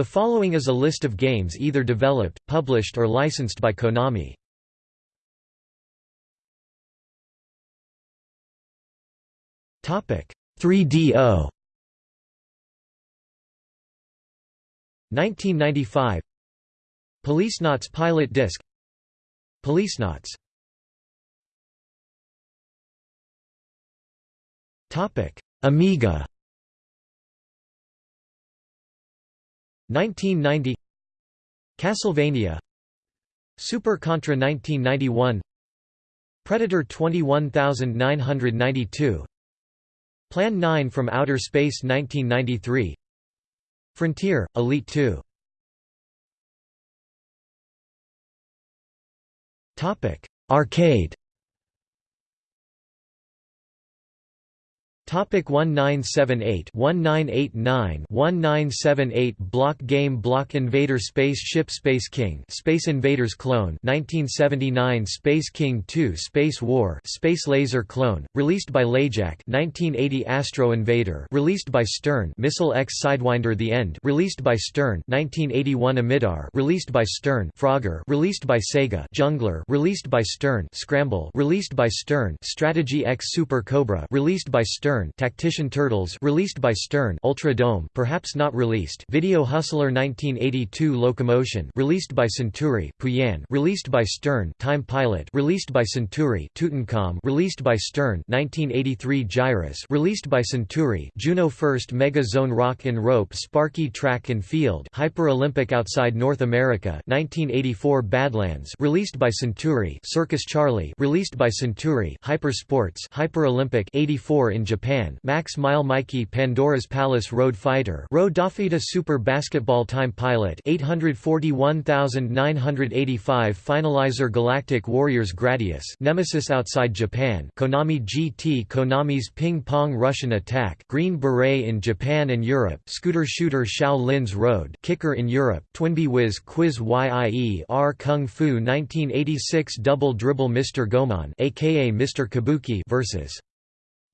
The following is a list of games either developed, published or licensed by Konami. Topic. 3DO 1995 Policenauts pilot disc. Policenauts Topic. Amiga 1990 Castlevania Super Contra 1991 Predator 21992 Plan 9 from Outer Space 1993 Frontier, Elite 2 Arcade Topic 1978 1989 1978 Block Game Block Invader Space Ship Space King Space Invaders Clone 1979 Space King 2 Space War Space Laser Clone released by LaJack 1980 Astro Invader released by Stern Missile X Sidewinder The End released by Stern 1981 Amidar released by Stern Frogger released by Sega Jungler released by Stern Scramble released by Stern Strategy X Super Cobra released by Stern Stern Tactician Turtles released by Stern Ultra Dome perhaps not released Video Hustler 1982 Locomotion released by Century Pooyan released by Stern Time Pilot released by Century Tutankham released by Stern 1983 Gyruss released by Century Juno First Mega Zone Rock and Rope Sparky Track and Field Hyper Olympic Outside North America 1984 Badlands released by Century Circus Charlie released by Century Hyper Sports Hyper Olympic 84 in Japan Japan Max Mile Mikey Pandora's Palace Road Fighter Road Dafita Super Basketball Time Pilot 841985 Finalizer Galactic Warriors Gradius Nemesis Outside Japan Konami GT Konami's Ping Pong Russian Attack Green Beret in Japan and Europe Scooter Shooter Shao Lin's Road Kicker in Europe Twinbee Wiz Quiz YIE R Kung Fu 1986 Double Dribble Mr. Goemon aka Mr. Kabuki versus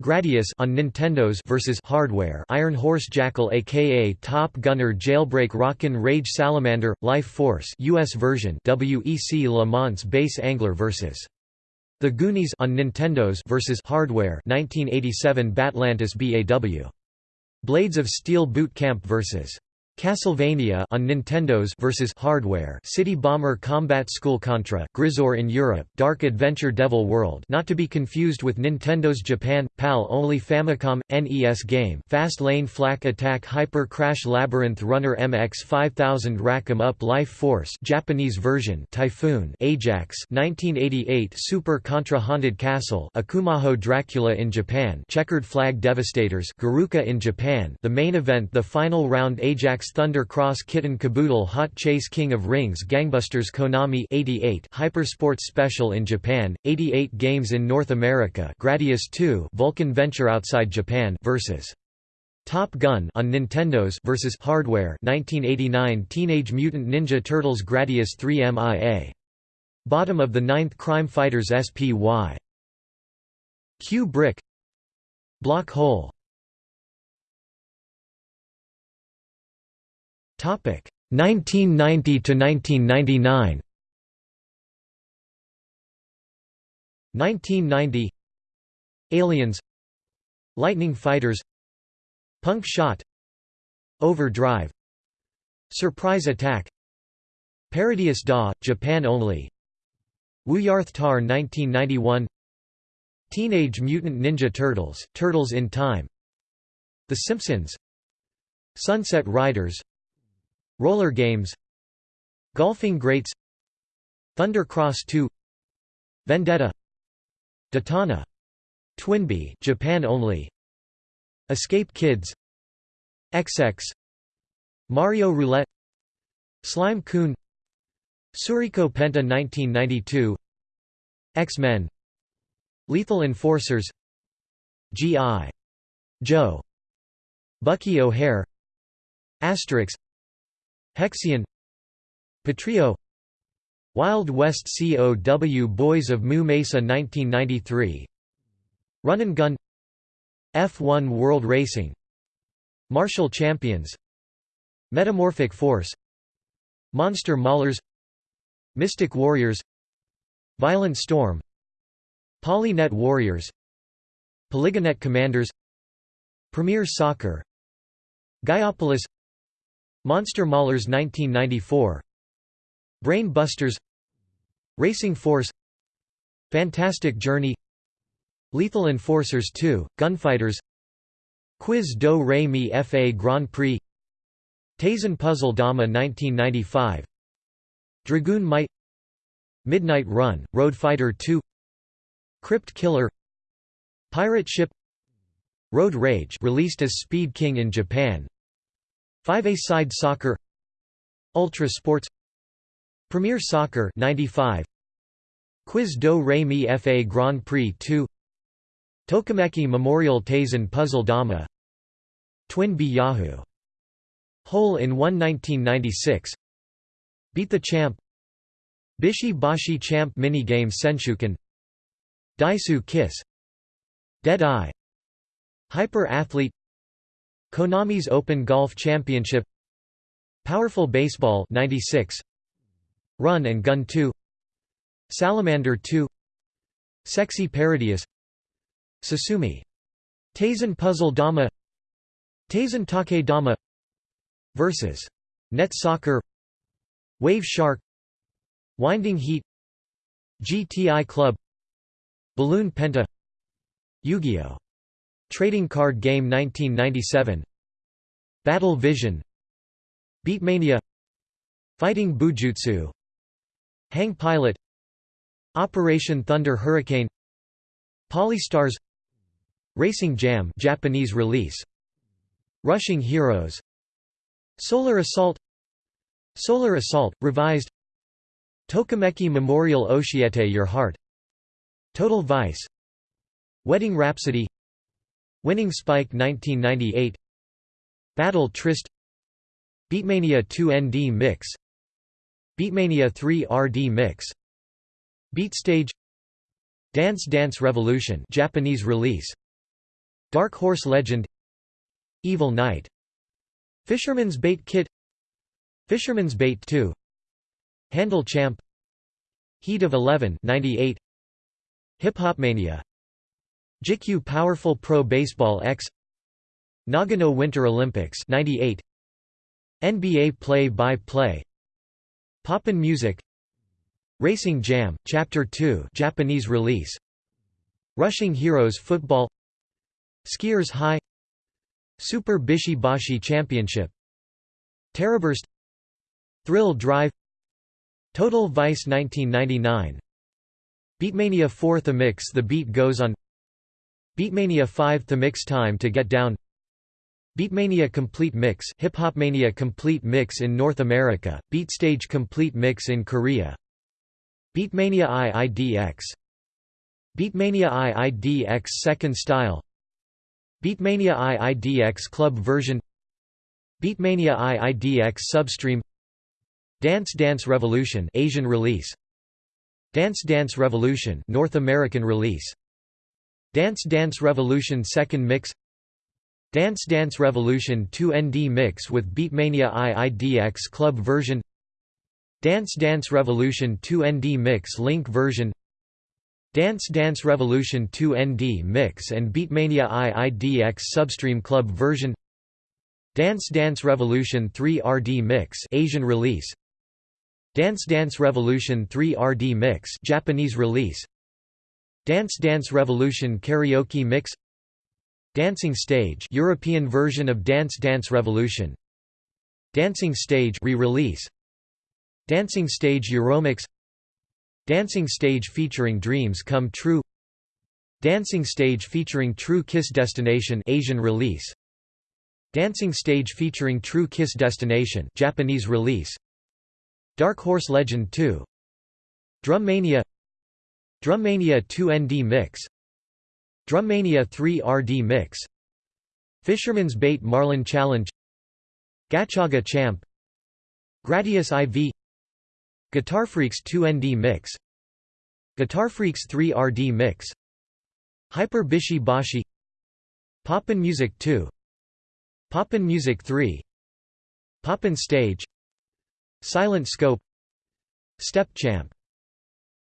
Gradius on Nintendo's versus Hardware Iron Horse Jackal aka Top Gunner Jailbreak Rockin' Rage Salamander Life Force US version WEC Le Mans Base Angler versus The Goonies on Nintendo's versus Hardware 1987 Battlantis BAW Blades of Steel Boot Camp versus Castlevania on Nintendo's versus Hardware, City Bomber Combat School Contra, Gryzor in Europe, Dark Adventure Devil World, not to be confused with Nintendo's Japan PAL only Famicom NES game, Fast Lane Flak Attack Hyper Crash Labyrinth Runner MX 5000 Rack 'em Up Life Force, Japanese version, Typhoon, Ajax, 1988 Super Contra Haunted Castle, Akumajo Dracula in Japan, Checkered Flag Devastators, Garuka in Japan, the main event, the final round Ajax Thunder Cross Kitten Kaboodle Hot Chase King of Rings Gangbusters Konami 88 Hypersports Special in Japan 88 games in North America Gradius 2 Vulcan Venture outside Japan versus Top Gun on Nintendo's versus Hardware 1989 Teenage Mutant Ninja Turtles Gradius 3 MIA Bottom of the Ninth Crime Fighters SPY Q Brick Block Hole 1990 to 1999. 1990 Aliens. Lightning Fighters. Punk Shot. Overdrive. Surprise Attack. Parodius Da, Japan only. Wooyarth Tar 1991 Teenage Mutant Ninja Turtles, Turtles in Time. The Simpsons. Sunset Riders Roller games Golfing greats Thunder Cross 2 Vendetta Daytona Twinbee Japan only Escape Kids XX Mario Roulette Slime Coon Suriko Penta 1992 X-Men Lethal Enforcers G.I. Joe Bucky O'Hare Asterix Hexion Patrio Wild West COW Boys of Moo Mesa 1993 Run and Gun F1 World Racing Martial Champions Metamorphic Force Monster Maulers Mystic Warriors Violent Storm Polynet Warriors Polygonet Commanders Premier Soccer Gaiopolis Monster Maulers 1994 Brain Busters. Racing Force. Fantastic Journey. Lethal Enforcers 2, Gunfighters. Quiz Do Re Mi Fa Grand Prix. Taisen Puzzle Dama 1995 Dragoon Might. Midnight Run, Road Fighter 2 Crypt Killer. Pirate Ship. Road Rage released as Speed King in Japan 5A-side Soccer Ultra Sports Premier Soccer 95 Quiz Do Re Mi Fa Grand Prix 2 Tokimeki Memorial Taisen Puzzle Dama Twinbee Yahoo! Hole in 1 1996 Beat the Champ Bishi Bashi Champ Minigame Senshuken Daisu Kiss Dead Eye Hyper Athlete Konami's Open Golf Championship Powerful Baseball 96 Run and Gun 2 Salamander 2 Sexy Parodius Susume. Taisen Puzzle Dama Taisen Take Dama Versus. Net Soccer Wave Shark Winding Heat GTI Club Balloon Penta Yu-Gi-Oh! Trading Card Game 1997 Battle Vision. Beatmania. Fighting Bujutsu. Hang Pilot. Operation Thunder Hurricane. Polystars. Racing Jam Japanese release. Rushing Heroes. Solar Assault. Solar Assault revised. Tokimeki Memorial Oshiete Your Heart. Total Vice. Wedding Rhapsody Winning Spike 1998 Battle Tryst Beatmania 2 ND Mix. Beatmania 3 RD Mix. Beatstage Dance Dance Revolution Japanese release. Dark Horse Legend. Evil Knight. Fisherman's Bait Kit. Fisherman's Bait 2 Handle Champ. Heat of 11 98 Hip Hop Mania JIKYU Powerful Pro Baseball X Nagano Winter Olympics 98 NBA Play-by-Play. Poppin' Music. Racing Jam Chapter 2 Japanese release. Rushing Heroes Football. Skiers High. Super Bishi Bashi Championship. Terrorburst Thrill Drive. Total Vice 1999 Beatmania 4 The Mix The Beat Goes On Beatmania 5 The Mix Time to Get Down. Beatmania Complete Mix Hip Hop Mania Complete Mix in North America, Beatstage Complete Mix in Korea. Beatmania IIDX Beatmania IIDX Second Style. Beatmania IIDX Club version. Beatmania IIDX Substream. Dance Dance Revolution Asian release. Dance Dance Revolution North American release Dance Dance Revolution Second Mix. Dance Dance Revolution 2 ND Mix with Beatmania IIDX Club version. Dance Dance Revolution 2 ND Mix Link version. Dance Dance Revolution 2 ND Mix and Beatmania IIDX Substream Club version. Dance Dance Revolution 3 RD Mix Asian release. Dance Dance Revolution 3 RD Mix Japanese release Dance Dance Revolution Karaoke Mix Dancing Stage European version of Dance Dance Revolution Dancing Stage re-release Dancing Stage Euromix Dancing Stage featuring Dreams Come True Dancing Stage featuring True Kiss Destination Asian release Dancing Stage featuring True Kiss Destination Japanese release Dark Horse Legend 2 Drummania Drummania 2 ND Mix. Drummania 3 RD Mix. Fisherman's Bait Marlin Challenge. Gachaga Champ. Gradius IV Guitar Freaks 2 ND Mix. Guitar Freaks 3 RD Mix. Hyper Bishi Bashi. Poppin' Music 2 Poppin' Music 3 Poppin Stage. Silent Scope. Step Champ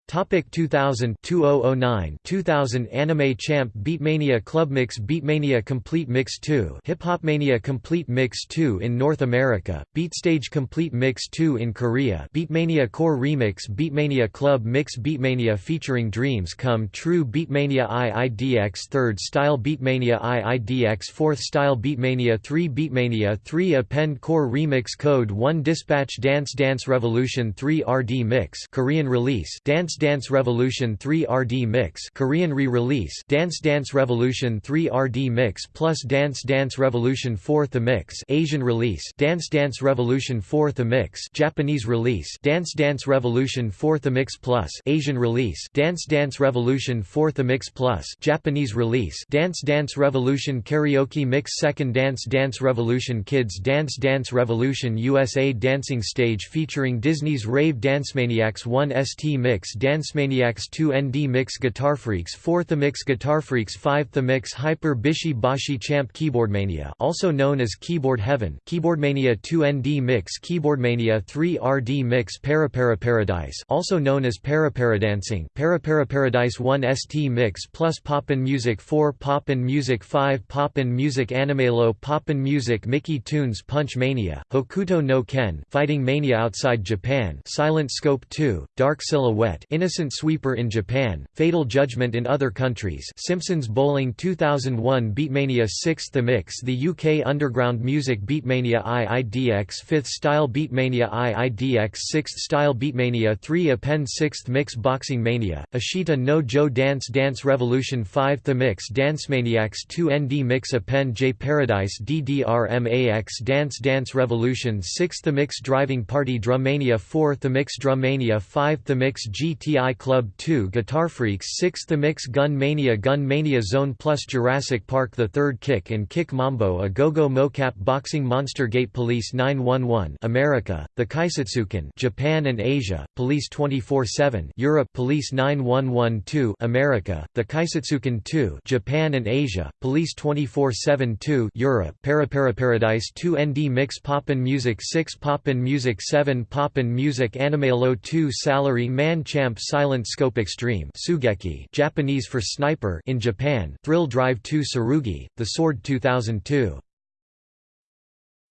Topic 2000 2009 2000 Anime Champ Beatmania Club Mix Beatmania Complete Mix 2 Hip Hop Mania Complete Mix 2 in North America Beatstage Complete Mix 2 in Korea Beatmania Core Remix Beatmania Club Mix Beatmania featuring Dreams Come True Beatmania IIDX 3rd Style Beatmania IIDX 4th Style Beatmania 3 Beatmania 3 Append Core Remix Code 1 Dispatch Dance Dance Revolution 3 RD Mix Korean release Dance Dance Dance Revolution 3 RD Mix Korean re-release Dance Dance Revolution 3 RD Mix plus Dance Dance Revolution 4 The Mix Asian release Dance Dance Revolution 4 The Mix Japanese release Dance Dance Revolution 4 The Mix plus Asian release Dance Dance Revolution 4 The Mix plus Japanese release Dance Dance Revolution Karaoke Mix Second Dance Dance Revolution Kids Dance Dance Revolution USA Dancing Stage featuring Disney's Rave Dancemaniacs 1 ST Mix Dancemaniacs 2 ND Mix Guitar Freaks 4 The Mix Guitar Freaks 5 The Mix Hyper Bishi Bashi Champ Keyboardmania also known as Keyboard Heaven Keyboardmania 2 ND Mix Keyboardmania 3 RD Mix Para Para Paradise, also known as Paraparadancing Paradise 1 ST Mix plus Poppin Music 4 Poppin Music 5 Poppin Music Animelo Poppin Music Mickey Tunes Punch Mania, Hokuto no Ken Fighting Mania outside Japan Silent Scope 2, Dark Silhouette Innocent Sweeper in Japan, Fatal Judgment in other countries Simpsons Bowling 2001 Beatmania 6th The Mix The UK Underground Music Beatmania IIDX 5th Style Beatmania IIDX 6th Style Beatmania 3 Append 6th Mix Boxing Mania, Ashita no Joe Dance Dance Revolution 5 The Mix Dance Maniacs 2 ND Mix Append J Paradise DDRMAX Dance Dance Revolution 6 The Mix Driving Party Drummania 4 The Mix Drummania 5 The Mix GT TI Club 2 Guitar Freaks 6 The Mix Gun Mania Gun Mania Zone Plus Jurassic Park The Third Kick and Kick Mambo A Go-Go Mocap Boxing Monster Gate Police 911 America, The Kaisatsuken Japan and Asia, Police 24-7 Europe Police 9112 America, The Kaisatsuken 2 Japan and Asia, Police 24-7 2 Europe Paradise 2 ND Mix Poppin Music 6 Poppin Music 7 Poppin Music Animelo 2 Salary Man Champ Silent Scope Extreme Sugeki Japanese for Sniper in Japan Thrill Drive 2 Tsurugi, The Sword 2002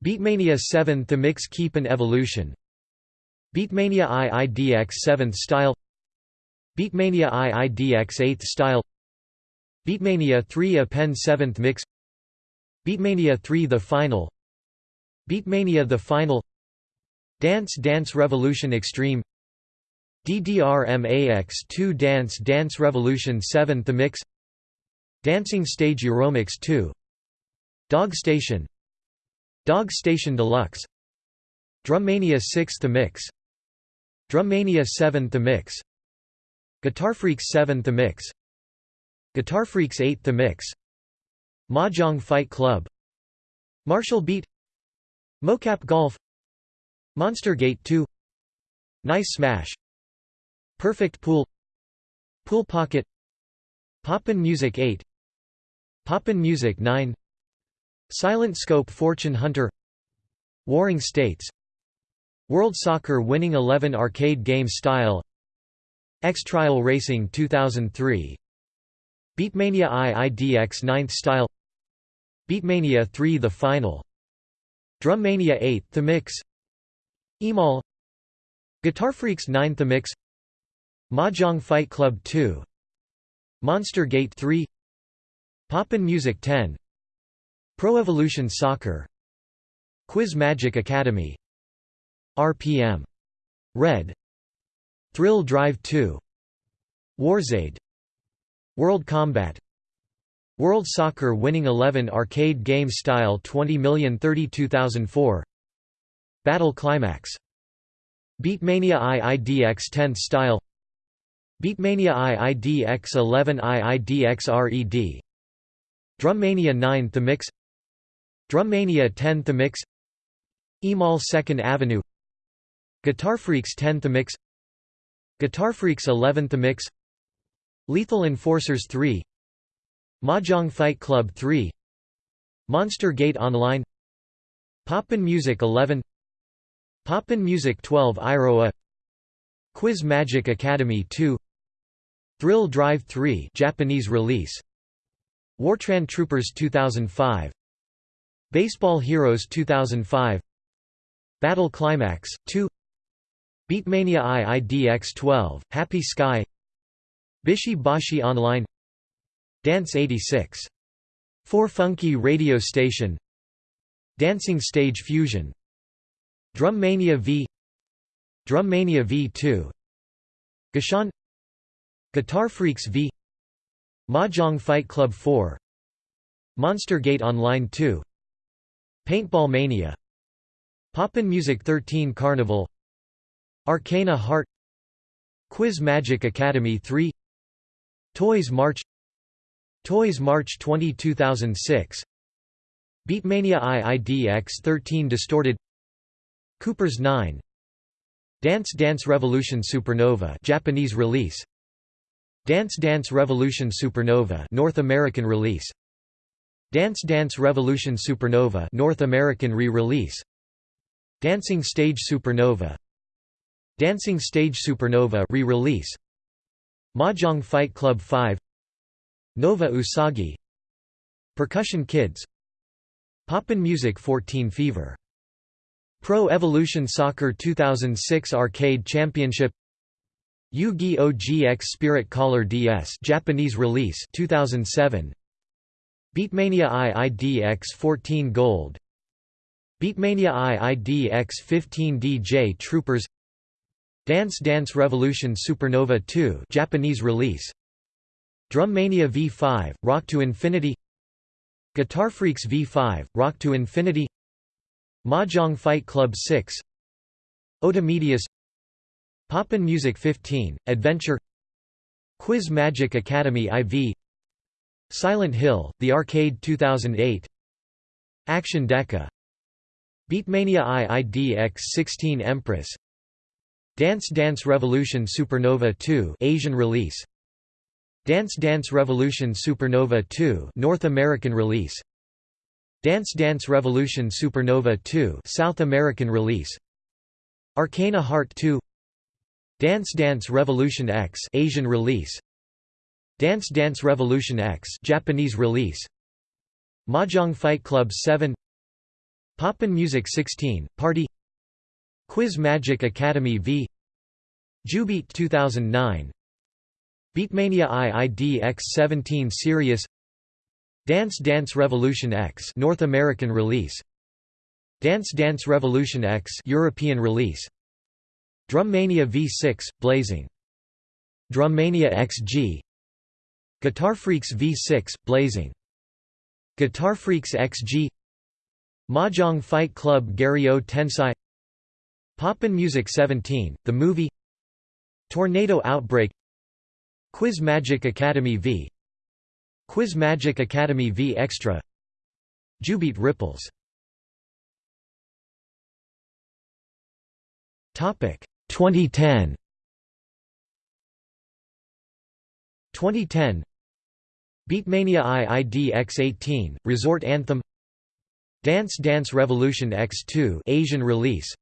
Beatmania 7 The Mix Keepin Evolution. Beatmania IIDX 7th Style. Beatmania IIDX 8th Style. Beatmania 3 Append 7th Mix. Beatmania 3 The Final. Beatmania The Final. Dance Dance Revolution Extreme DDRMAX2 Dance Dance Revolution 7 The Mix Dancing Stage Euromix 2 Dog Station Dog Station Deluxe Drummania 6 The Mix Drummania 7 The Mix Guitar Freaks 7 The Mix Guitar Freaks 8 The Mix Mahjong Fight Club Martial Beat Mocap Golf Monster Gate 2 Nice Smash Perfect Pool Pool Pocket Poppin Music 8 Poppin Music 9 Silent Scope Fortune Hunter Warring States World Soccer Winning 11 Arcade Game Style X Trial Racing 2003 Beatmania IIDX 9th Style Beatmania 3 The Final Drummania 8 The Mix Emal Guitar Freaks 9 The Mix Mahjong Fight Club 2 Monster Gate 3 Poppin Music 10 Pro Evolution Soccer Quiz Magic Academy RPM Red Thrill Drive 2 Warzade World Combat World Soccer Winning 11 Arcade Game Style 20032004 Battle Climax Beatmania IIDX 10th Style Beatmania IIDX11 IIDXRED Drummania 9 The Mix Drummania 10 The Mix Emal 2nd Avenue. Guitar Freaks 10 The Mix Guitar Freaks 11 The Mix Lethal Enforcers 3 Mahjong Fight Club 3 Monster Gate Online. Poppin Music 11 Poppin Music 12 Iroha. Quiz Magic Academy 2 Thrill Drive 3 Japanese release. Wartran Troopers 2005 Baseball Heroes 2005 Battle Climax 2 Beatmania IIDX 12 Happy Sky. Bishi Bashi Online. Dance 86 4 Funky Radio Station. Dancing Stage Fusion. Drum Mania V. Drum Mania V2 Gashan Guitar Freaks V. Mahjong Fight Club 4 Monster Gate Online 2 Paintball Mania Poppin Music 13 Carnival Arcana Heart Quiz Magic Academy 3 Toys March Toys March 20 2006 Beatmania IIDX 13 Distorted Cooper's 9 Dance Dance Revolution Supernova Japanese release Dance Dance Revolution Supernova North American release. Dance Dance Revolution Supernova North American re-release. Dancing Stage Supernova. Dancing Stage Supernova re-release. Mahjong Fight Club 5 Nova Usagi. Percussion Kids. Poppin Music 14 Fever. Pro Evolution Soccer 2006 Arcade Championship Yu-Gi-Oh! GX Spirit Caller DS Japanese release 2007 Beatmania IIDX 14 Gold. Beatmania IIDX 15 DJ Troopers. Dance Dance Revolution Supernova 2 Japanese release. Drum Mania V5 Rock to Infinity. Guitar Freaks V5 Rock to Infinity. Mahjong Fight Club 6 Otamedius Poppin Music 15 Adventure Quiz Magic Academy IV Silent Hill The Arcade 2008 Action Deca Beatmania IIDX 16 Empress Dance Dance Revolution Supernova 2 Asian release Dance Dance Revolution Supernova 2 North American release Dance Dance Revolution Supernova 2 South American release Arcana Heart 2 Dance Dance Revolution X Asian release. Dance Dance Revolution X Japanese release. Mahjong Fight Club 7 Poppin Music 16 Party. Quiz Magic Academy V. Jubeat 2009 Beatmania IIDX 17 Serious Dance Dance Revolution X North American release. Dance Dance Revolution X European release Drum Mania V6 Blazing. Drum Mania XG Guitar Freaks V6 Blazing. Guitar Freaks XG Mahjong Fight Club Gario Tensai. Poppin Music 17 The Movie. Tornado Outbreak. Quiz Magic Academy V. Quiz Magic Academy V Extra. Jubeat Ripples. Topic 2010 2010 Beatmania IIDX 18 Resort Anthem. Dance Dance Revolution X2 Asian release.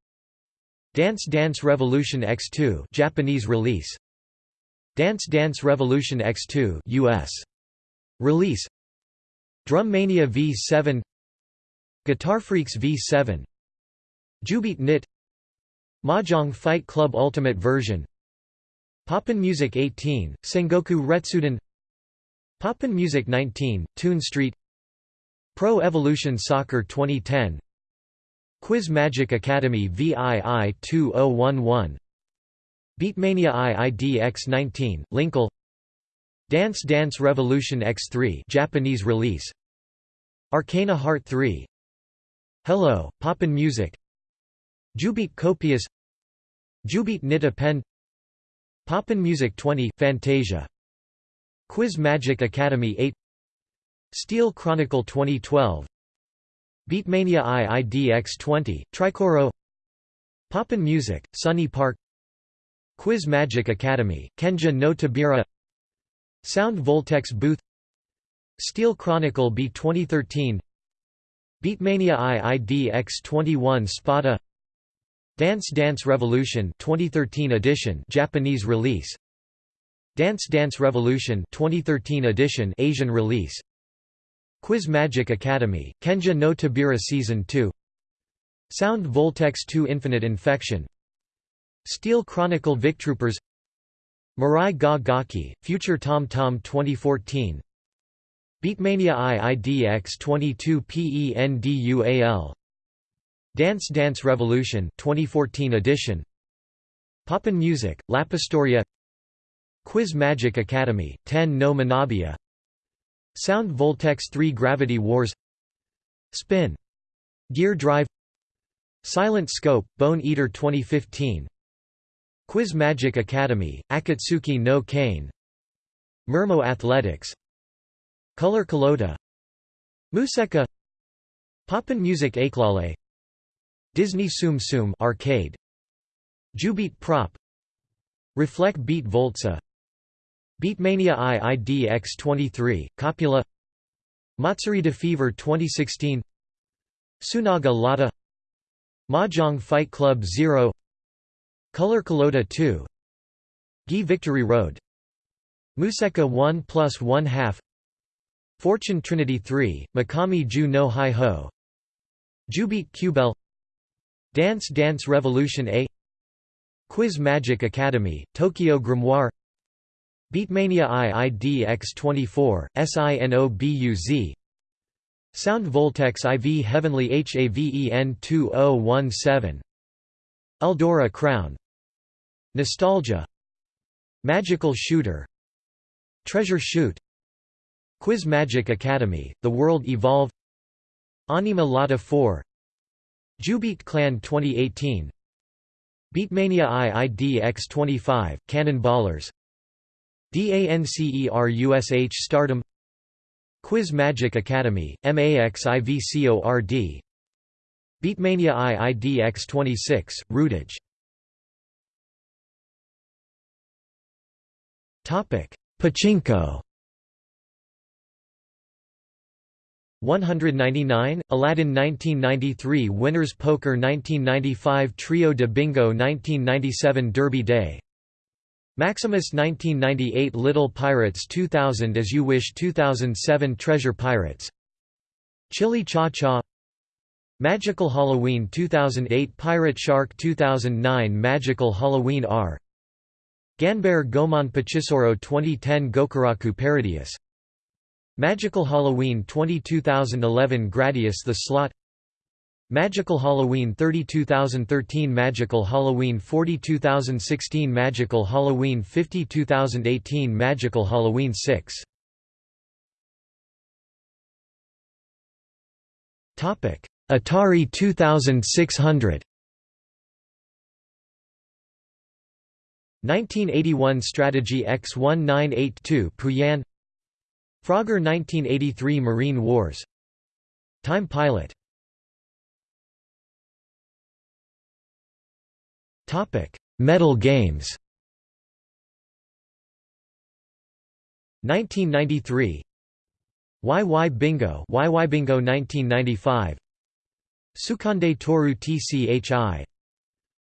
Dance Dance Revolution X2 Japanese release. Dance Dance Revolution X2 US release. Drum Mania V7 Guitar Freaks V7 Jubeat Knit Mahjong Fight Club Ultimate version. Poppin Music 18 Sengoku Retsuden Poppin Music 19 Toon Street. Pro Evolution Soccer 2010 Quiz Magic Academy VII 2011 Beatmania IIDX 19, Lincle. Dance Dance Revolution X3 Japanese release. Arcana Heart 3 Hello, Poppin Music Jubeat Copious Jubeat Nita Pen Poppin Music 20 Fantasia Quiz Magic Academy 8 Steel Chronicle 2012 Beatmania IIDX 20 Tricoro Poppin Music Sunny Park Quiz Magic Academy, Kenja no Tobira Sound Voltex Booth Steel Chronicle B 2013 Beatmania IIDX 21 Spada Dance Dance Revolution 2013 edition Japanese release. Dance Dance Revolution 2013 edition Asian release. Quiz Magic Academy Kenja no Tobira Season 2 Sound Voltex 2 Infinite Infection. Steel Chronicle Victroopers. Mirai ga Gaki Future Tom Tom 2014 Beatmania IIDX 22 PENDUAL Dance Dance Revolution 2014 edition. Poppin Music, Lapistoria. Quiz Magic Academy, 10 no Manabia Sound Voltex 3 Gravity Wars. Spin. Gear Drive. Silent Scope, Bone Eater 2015 Quiz Magic Academy, Akatsuki no Kane. Mermo Athletics. Color Kalota Museka. Poppin Music Aklale Disney Tsum Tsum arcade. Jubeat Prop. Reflect Beat Voltsa Beatmania IIDX23 Copula. Matsurita Fever 2016 Sunaga Lada Mahjong Fight Club 0 Color Kalota 2 Gi Victory Road. Museka 1 plus 1 half. Fortune Trinity 3, Makami Ju no Hi Ho. Jubeat Qbel Dance Dance Revolution A Quiz Magic Academy, Tokyo Grimoire Beatmania IIDX24, SINOBUZ Sound Voltex IV Heavenly HAVEN 2017 Eldora Crown Nostalgia Magical Shooter Treasure Shoot Quiz Magic Academy, The World Evolve Anima Lotta 4 Jubeat Clan 2018 Beatmania IIDX25, Cannonballers DANCERUSH Stardom. Quiz Magic Academy, MAXIVCORD Beatmania IIDX26, Rootage Pachinko 199, Aladdin 1993 Winners Poker 1995 Trio de Bingo 1997 Derby Day. Maximus 1998 Little Pirates 2000 As You Wish 2007 Treasure Pirates. Chili Cha Cha. Magical Halloween 2008 Pirate Shark 2009 Magical Halloween R. Ganbare Goemon Pachisoro 2010 Gokuraku Parodius Magical Halloween 20 2011 Gradius The Slot Magical Halloween 30 2013 Magical Halloween 40 2016 Magical Halloween 50 2018 Magical Halloween 6 Topic Atari 2600 1981 Strategy X1982 Pooyan Frogger 1983 Marine Wars. Time Pilot. Metal Games. 1993 YY Bingo? YY Bingo? 1995 Sukande Toru TCHI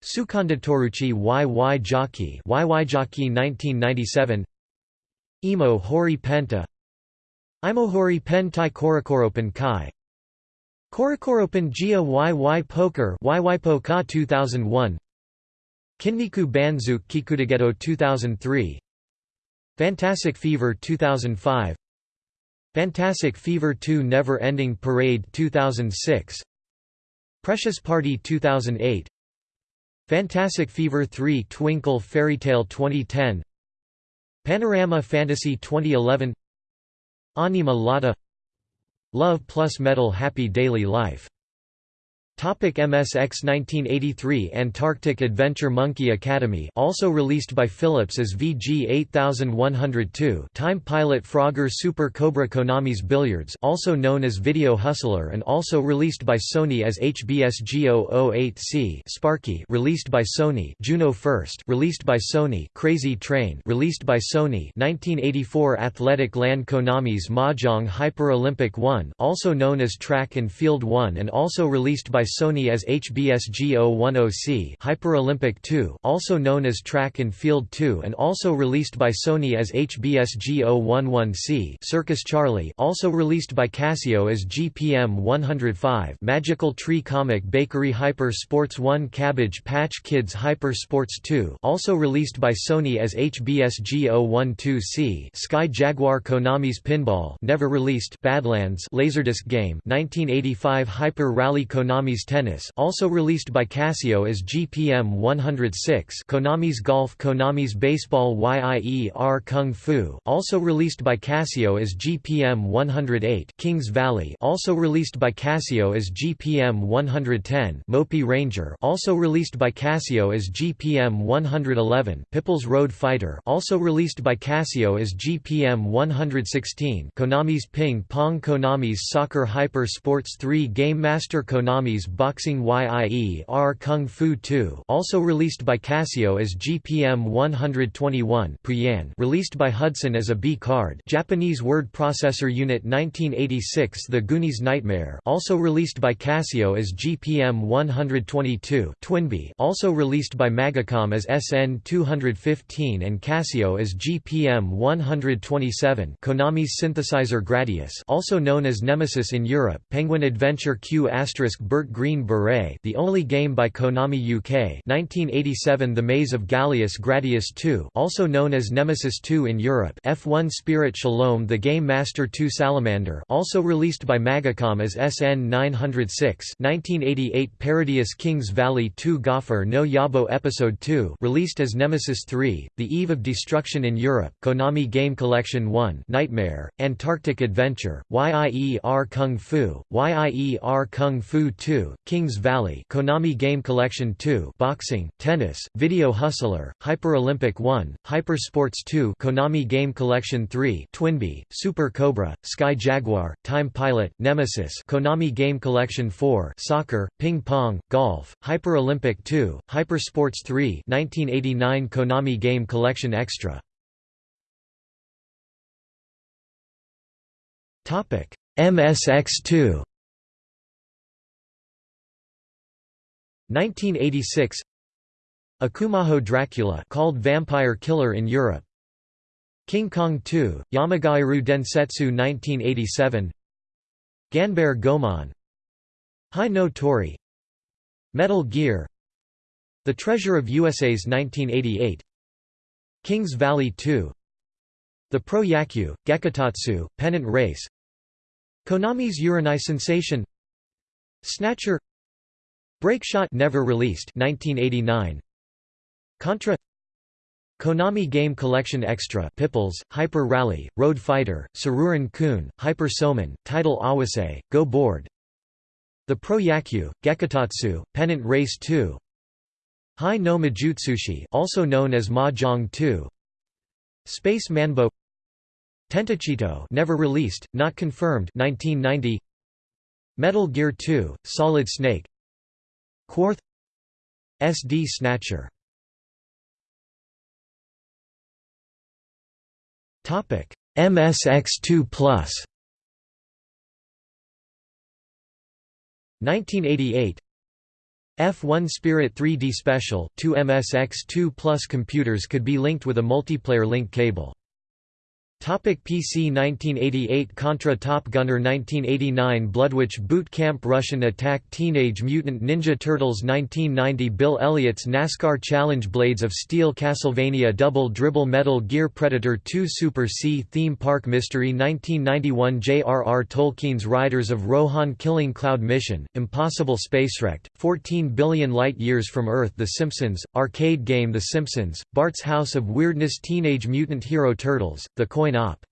Sukanda Toruchi YY Jockey YY Jockey 1997 Imo Hori Penta Imohori Pen Tai Korokoropen Kai. Korokoropen Gia YY Poker YY Poka 2001 Kinniku Banzu Kikudageto 2003 Fantastic Fever 2005 Fantastic Fever 2 Never Ending Parade 2006 Precious Party 2008 Fantastic Fever 3 Twinkle Fairy Tale 2010 Panorama Fantasy 2011 Anima Lotta Love plus Metal Happy Daily Life MSX 1983 Antarctic Adventure Monkey Academy also released by Philips as VG 8102 Time Pilot Frogger Super Cobra Konami's Billiards also known as Video Hustler and also released by Sony as HBS G008C Sparky released by Sony. Juno First released by Sony. Crazy Train released by Sony. 1984 Athletic Land Konami's Mahjong Hyper Olympic 1 also known as Track and Field 1 and also released by by Sony as HBSG 010C Hyper Olympic 2 also known as Track and Field 2 and also released by Sony as HBSG 011C Circus Charlie also released by Casio as GPM 105 Magical Tree Comic Bakery Hyper Sports 1 Cabbage Patch Kids Hyper Sports 2 also released by Sony as HBSG 012C Sky Jaguar Konami's Pinball never released Badlands Laserdisc game 1985 Hyper Rally Konami's Tennis also released by Casio as GPM 106 Konami's Golf Konami's Baseball YIER Kung Fu also released by Casio as GPM 108 Kings Valley also released by Casio as GPM 110 Mopi Ranger also released by Casio as GPM 111 Pipples Road Fighter also released by Casio as GPM 116 Konami's Ping Pong Konami's Soccer Hyper Sports 3 Game Master Konami's Boxing YIE-R Kung Fu 2 also released by Casio as GPM 121 Pooyan released by Hudson as a B card Japanese Word Processor Unit 1986 The Goonies Nightmare also released by Casio as GPM 122 Twinbee also released by Magacom as SN 215 and Casio as GPM 127 Konami's synthesizer Gradius also known as Nemesis in Europe Penguin Adventure Q** Burt Green Beret the only game by Konami UK 1987 The Maze of Galious Gradius 2 also known as Nemesis 2 in Europe. F1 Spirit Shalom The Game Master 2 Salamander also released by Magacom as SN 906 1988 Parodius Kings Valley 2 Gopher no Yabo Episode 2 released as Nemesis 3 The Eve of Destruction in Europe. Konami Game Collection 1 Nightmare Antarctic Adventure YIER Kung Fu YIER Kung Fu 2 Kings Valley Konami Game Collection 2 Boxing Tennis Video Hustler Hyper Olympic 1 Hyper Sports 2 Konami Game Collection 3 Twinbee Super Cobra Sky Jaguar Time Pilot Nemesis Konami Game Collection 4 Soccer Ping Pong Golf Hyper Olympic 2 Hyper Sports 3 1989 Konami Game Collection Extra. Topic MSX2 1986 Akumajo Dracula called Vampire Killer in Europe. King Kong 2 Yomigaeru Densetsu 1987 Ganbare Goemon. Hi no Tori. Metal Gear. The Treasure of USA's 1988 Kings Valley 2 The Pro Yaku, Gekitotsu, Pennant Race. Konami's Uranai Sensation Snatcher Breakshot never released 1989 Contra Konami Game Collection Extra Pipples, Hyper Rally, Road Fighter, Saruran Kun, Hyper Soman, Title Awase, Go Board. The Pro Yaku, Gekitotsu, Pennant Race 2 Hai no Majutsushi also known as Mahjong 2 Space Manbo Tentachito never released, not confirmed 1990 Metal Gear 2, Solid Snake Quarth SD Snatcher. Topic MSX2 Plus. 1988 F1 Spirit 3D Special, two MSX2 Plus computers could be linked with a multiplayer link cable. Topic PC 1988 Contra Top Gunner 1989 Bloodwych Boot Camp Russian Attack Teenage Mutant Ninja Turtles 1990 Bill Elliott's NASCAR Challenge Blades of Steel Castlevania Double Dribble Metal Gear Predator 2 Super C Theme Park Mystery 1991 J.R.R. Tolkien's Riders of Rohan Killing Cloud Mission, Impossible Spacewrecked, 14 Billion Light Years from Earth The Simpsons, Arcade Game The Simpsons, Bart's House of Weirdness Teenage Mutant Hero Turtles, The Coin Op.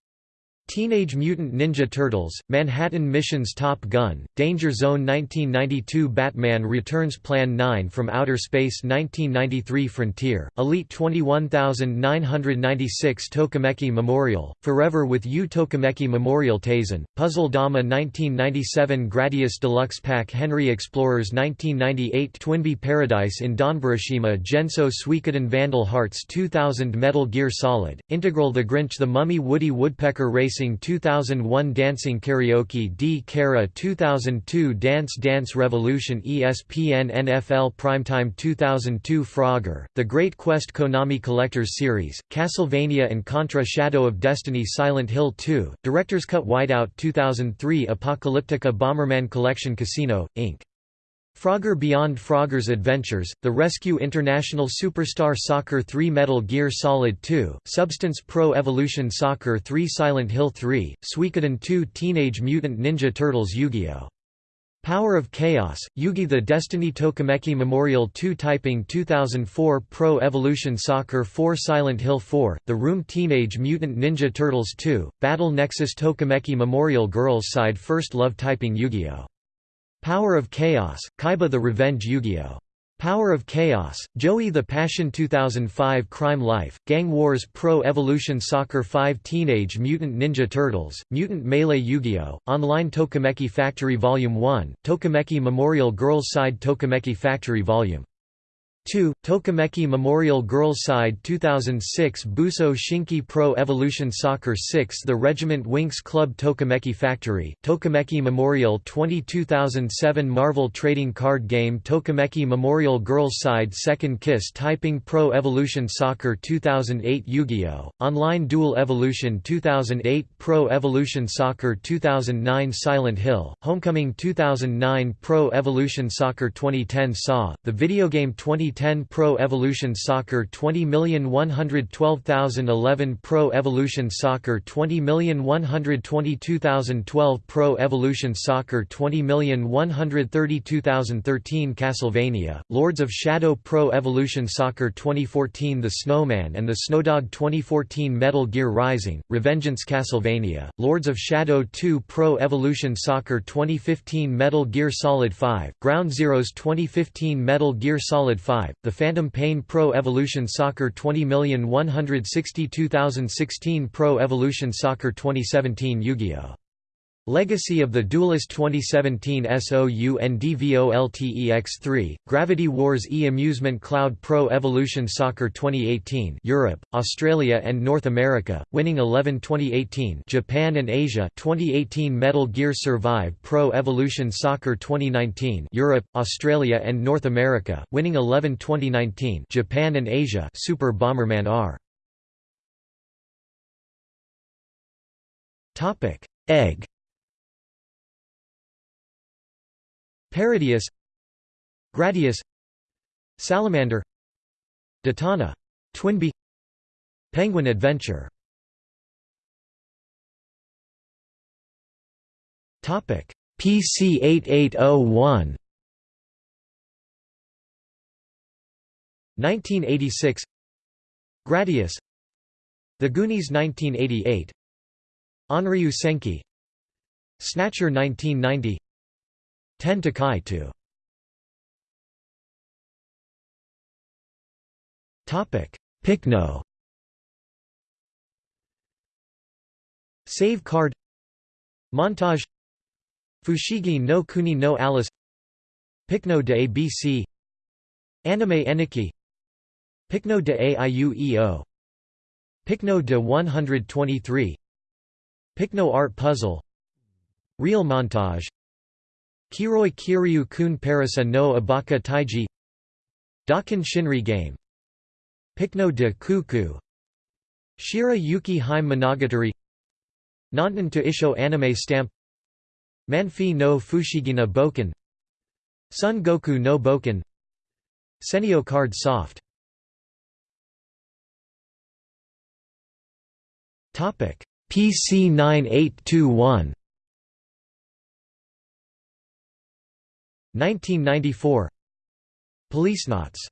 Teenage Mutant Ninja Turtles, Manhattan Missions Top Gun, Danger Zone 1992 Batman Returns Plan 9 from Outer Space 1993 Frontier, Elite 21996 Tokimeki Memorial, Forever with You Tokimeki Memorial Taisen, Puzzle Dama 1997 Gradius Deluxe Pack Henry Explorers 1998 Twinbee Paradise in Donburashima Genso Suikoden Vandal Hearts 2000 Metal Gear Solid, Integral The Grinch The Mummy Woody Woodpecker Racing Dancing 2001 Dancing Karaoke D Kara 2002 Dance Dance Revolution ESPN NFL Primetime 2002 Frogger, The Great Quest Konami Collectors Series, Castlevania and Contra Shadow of Destiny Silent Hill 2, Director's Cut Whiteout 2003 Apocalyptica Bomberman Collection Casino, Inc. Frogger Beyond Frogger's Adventures, The Rescue International Superstar Soccer 3 Metal Gear Solid 2, Substance Pro Evolution Soccer 3 Silent Hill 3, Suikoden 2 Teenage Mutant Ninja Turtles Yu-Gi-Oh! Power of Chaos, Yugi the Destiny Tokimeki Memorial 2 Typing 2004 Pro Evolution Soccer 4 Silent Hill 4, The Room Teenage Mutant Ninja Turtles 2, Battle Nexus Tokimeki Memorial Girls Side First Love Typing Yu-Gi-Oh! Power of Chaos, Kaiba the Revenge Yu-Gi-Oh! Power of Chaos, Joey the Passion 2005 Crime Life, Gang Wars Pro Evolution Soccer 5 Teenage Mutant Ninja Turtles, Mutant Melee Yu-Gi-Oh! Online Tokimeki Factory Volume 1, Tokimeki Memorial Girls Side Tokimeki Factory Volume 2. Tokimeki Memorial Girls Side 2006 Buso Shinki Pro Evolution Soccer 6 The Regiment Winx Club Tokimeki Factory, Tokimeki Memorial 20 2007 Marvel Trading Card Game Tokimeki Memorial Girls Side Second Kiss Typing Pro Evolution Soccer 2008 Yu-Gi-Oh! Online Duel Evolution 2008 Pro Evolution Soccer 2009 Silent Hill, Homecoming 2009 Pro Evolution Soccer 2010 Saw, the video game 20 2010 Pro Evolution Soccer 20112011 Pro Evolution Soccer 20122012 Pro Evolution Soccer 20132013 Castlevania, Lords of Shadow Pro Evolution Soccer 2014 The Snowman and the Snowdog 2014 Metal Gear Rising, Revengeance Castlevania, Lords of Shadow 2 Pro Evolution Soccer 2015 Metal Gear Solid 5, Ground Zeroes 2015 Metal Gear Solid 5 the Phantom Pain Pro Evolution Soccer 20162016 Pro Evolution Soccer 2017 Yu-Gi-Oh! Legacy of the Duelist 2017 SOUNDVOLTEX3, Gravity Wars E-Amusement Cloud Pro Evolution Soccer 2018 Europe, Australia and North America, winning 11 2018 Japan and Asia 2018 Metal Gear Survive Pro Evolution Soccer 2019 Europe, Australia and North America, winning 11 2019 Japan and Asia Super Bomberman R. Egg Parodius Gradius Salamander Datana Twinbee Penguin Adventure. Topic PC 8801 1986 Gradius. The Goonies 1988 Onryu Senki Snatcher 1990 10 Kai 2 Topic Picno. Save card. Montage. Fushigi no Kuni no Alice. Picno de ABC Anime Eniki. Picno de Aiueo Picno de 123 Picno Art Puzzle. Real Montage Kiroi Kiryu kun Parasa no Abaka Taiji. Dakin Shinri Game. Picno de Kuku. Shira Yuki Haim Monogatari. Nanten to Isho Anime Stamp. Manfi no Fushigina Boken. Sun Goku no Boken. Senio Card Soft. PC 9821 1994 Policenauts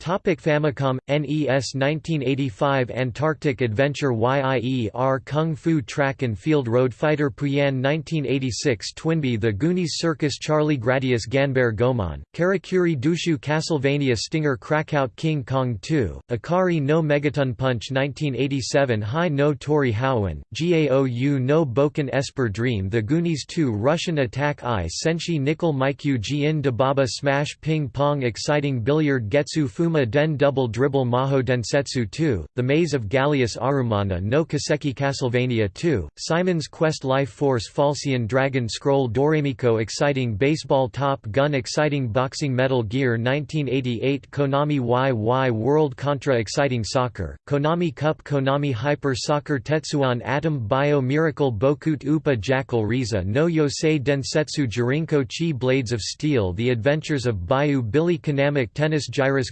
Topic Famicom NES 1985 Antarctic Adventure Yie Ar Kung Fu Track and Field Road Fighter Pooyan 1986 Twinbee The Goonies Circus Charlie Gradius Ganbare Goemon Karakuri Dochu Castlevania Stinger Krakout King Kong 2 Ikari no Megaton Punch 1987 Hi no Tori Howen Gaou no Boken Esper Dream The Goonies 2 Russian Attack I Senshi Nickel Mikyu Jin Dababa Smash Ping Pong Exciting Billiard Getsu Fu Fuma Den Double Dribble Maho Densetsu 2, The Maze of Galious Arumana no Kaseki Castlevania 2, Simon's Quest Life Force Falsion Dragon Scroll Doremiko Exciting Baseball Top Gun Exciting Boxing Metal Gear 1988 Konami YY World Contra Exciting Soccer, Konami Cup Konami Hyper Soccer Tetsuwan Atom Bio Miracle Bokut Upa Jackal Riza no Yosei Densetsu Jirinko Chi Blades of Steel The Adventures of Bayou Billy Konamic Tennis Gyruss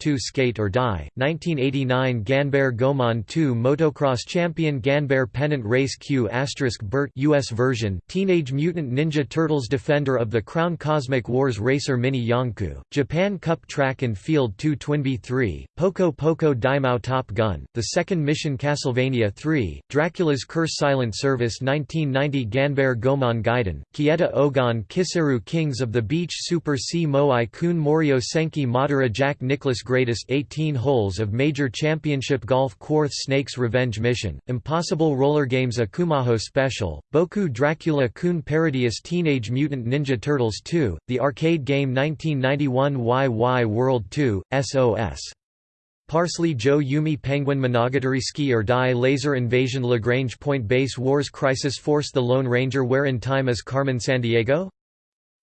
2 Skate or Die, 1989 Ganbare Goemon 2 Motocross Champion Ganbare Pennant Race Q Bert US version, Teenage Mutant Ninja Turtles Defender of the Crown Cosmic Wars Racer Mini Yonku, Japan Cup Track and Field 2 Twinbee 3, Poco Poco Daimao Top Gun, The Second Mission Castlevania 3, Dracula's Curse Silent Service 1990 Ganbare Goemon Gaiden, Kieta Ogon Kiseru Kings of the Beach Super C Moai Kun Morio Senki Madara Jack Greatest 18 Holes of Major Championship Golf Quarth Snakes Revenge Mission, Impossible Roller Games Akumajo Special, Boku Dracula Kun Parodius Teenage Mutant Ninja Turtles 2, the arcade game 1991 YY World 2, SOS. Parsley Joe Yumi Penguin Monogatari Ski or Die Laser Invasion Lagrange Point Base Wars Crisis Force The Lone Ranger Where in Time is Carmen Sandiego?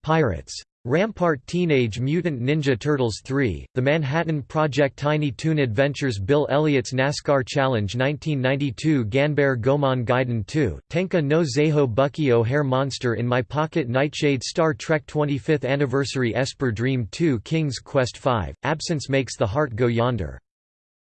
Pirates. Rampart Teenage Mutant Ninja Turtles 3, The Manhattan Project Tiny Toon Adventures Bill Elliott's NASCAR Challenge 1992 Ganbare Goemon Gaiden 2, Tenka no Zeiho Bucky O'Hare Monster in My Pocket Nightshade Star Trek 25th Anniversary Esper Dream 2 King's Quest 5, Absence Makes the Heart Go Yonder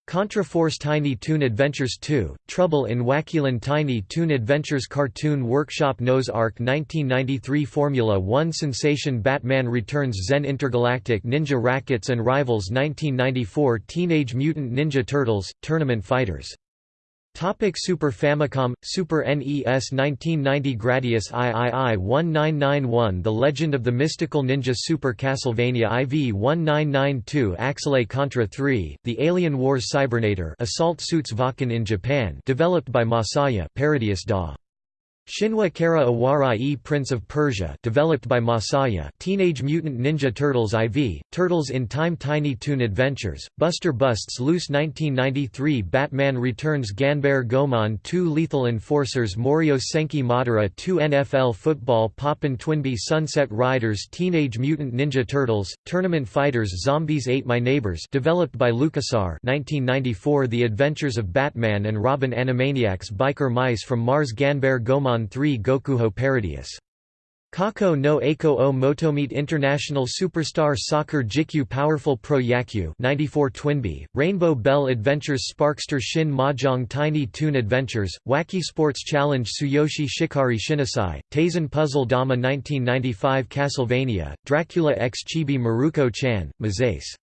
Contra Force Tiny Toon Adventures 2, Trouble in Wackyland Tiny Toon Adventures Cartoon Workshop Noah's Ark 1993 Formula 1 Sensation Batman Returns Zen Intergalactic Ninja Rackets and Rivals 1994 Teenage Mutant Ninja Turtles, Tournament Fighters Topic Super Famicom, Super NES 1990 Gradius III 1991 The Legend of the Mystical Ninja Super Castlevania IV 1992 Axelay Contra 3, The Alien Wars Cybernator Assault Suits Valken in Japan developed by Masaya Parodius Da. Shinwa Kara Awarai Prince of Persia developed by Masaya Teenage Mutant Ninja Turtles IV, Turtles in Time Tiny Toon Adventures, Buster Busts Loose 1993 Batman Returns Ganbare Goemon 2 Lethal Enforcers Morio Senki Madara 2 NFL Football Poppin' Twinbee Sunset Riders Teenage Mutant Ninja Turtles, Tournament Fighters Zombies Ate My Neighbors developed by LucasArts 1994 The Adventures of Batman and Robin Animaniacs Biker Mice from Mars Ganbare Goemon 3 Gokuho Parodius Kako no Eiko o Motomeet International Superstar Soccer Jikyu Powerful Pro Yakyu 94 Twinbee, Rainbow Bell Adventures Sparkster Shin Mahjong Tiny Toon Adventures, Wacky Sports Challenge Tsuyoshi Shikari Shinasai, Taisen Puzzle Dama 1995 Castlevania, Dracula x Chibi Maruko Chan, Mazace.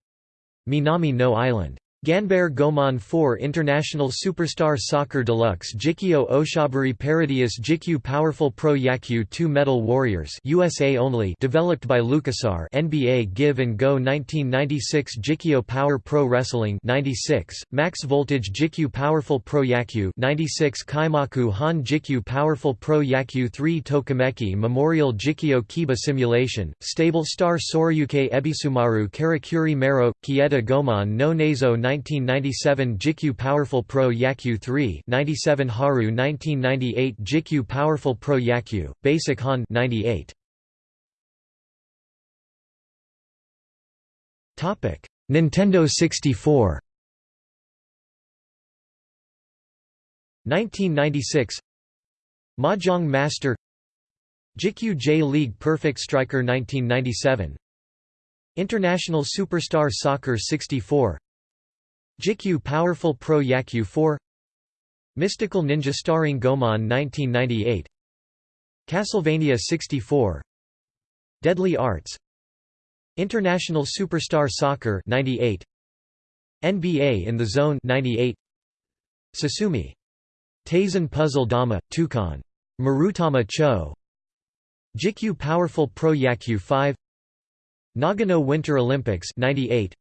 Minami no Island Ganbare Goemon 4 International Superstar Soccer Deluxe Jikyo Oshaburi Parodius Jikyu Powerful Pro Yakyu 2 Metal Warriors USA only developed by LucasArts NBA Give and Go 1996 Jikyo Power Pro Wrestling 96 Max Voltage Jikyu Powerful Pro Yakyu 96 Kaimaku Han Jikyu Powerful Pro Yakyu 3 Tokimeki Memorial Jikyo Kiba Simulation Stable Star Soryuke Ebisumaru Karakuri Mero Kieta Goemon no Nazo 1997 Jikyu Powerful Pro Yakyu 3 97 Haru 1998 Jikyu Powerful Pro Yakyu, Basic Han 98. Nintendo 64 1996 Mahjong Master. Jikyu J League Perfect Striker 1997 International Superstar Soccer 64 Jikyu Powerful Pro Yakyu 4 Mystical Ninja starring Goemon 1998 Castlevania 64 Deadly Arts International Superstar Soccer 98 NBA in the Zone 98 Sasumi Taisen Puzzle Dama Tukan Marutama Cho Jikyu Powerful Pro Yakyu 5 Nagano Winter Olympics 98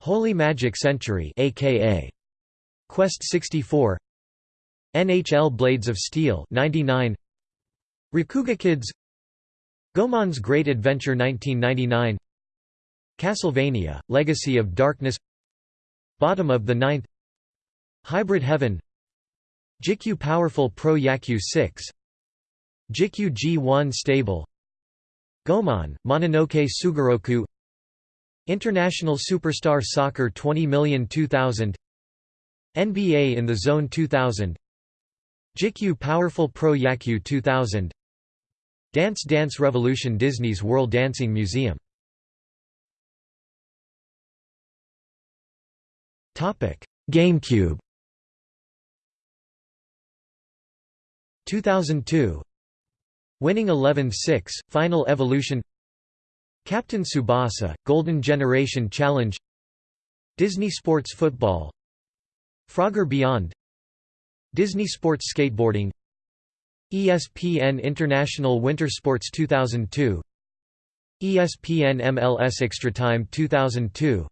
Holy Magic Century aka Quest 64 NHL Blades of Steel 99 Rakuga Kids. Goemon's Great Adventure 1999 Castlevania, Legacy of Darkness. Bottom of the Ninth. Hybrid Heaven. Jikyu Powerful Pro Yakyu 6 Jikyu G1 Stable. Goemon, Mononoke Sugoroku International Superstar Soccer 20 million 2000 NBA in the Zone 2000 Jikyu Powerful Pro Yaku 2000 Dance Dance Revolution Disney's World Dancing Museum. GameCube. 2002 Winning 11-6, Final Evolution Captain Tsubasa, Golden Generation Challenge Disney Sports Football Frogger Beyond Disney Sports Skateboarding ESPN International Winter Sports 2002 ESPN MLS Extratime 2002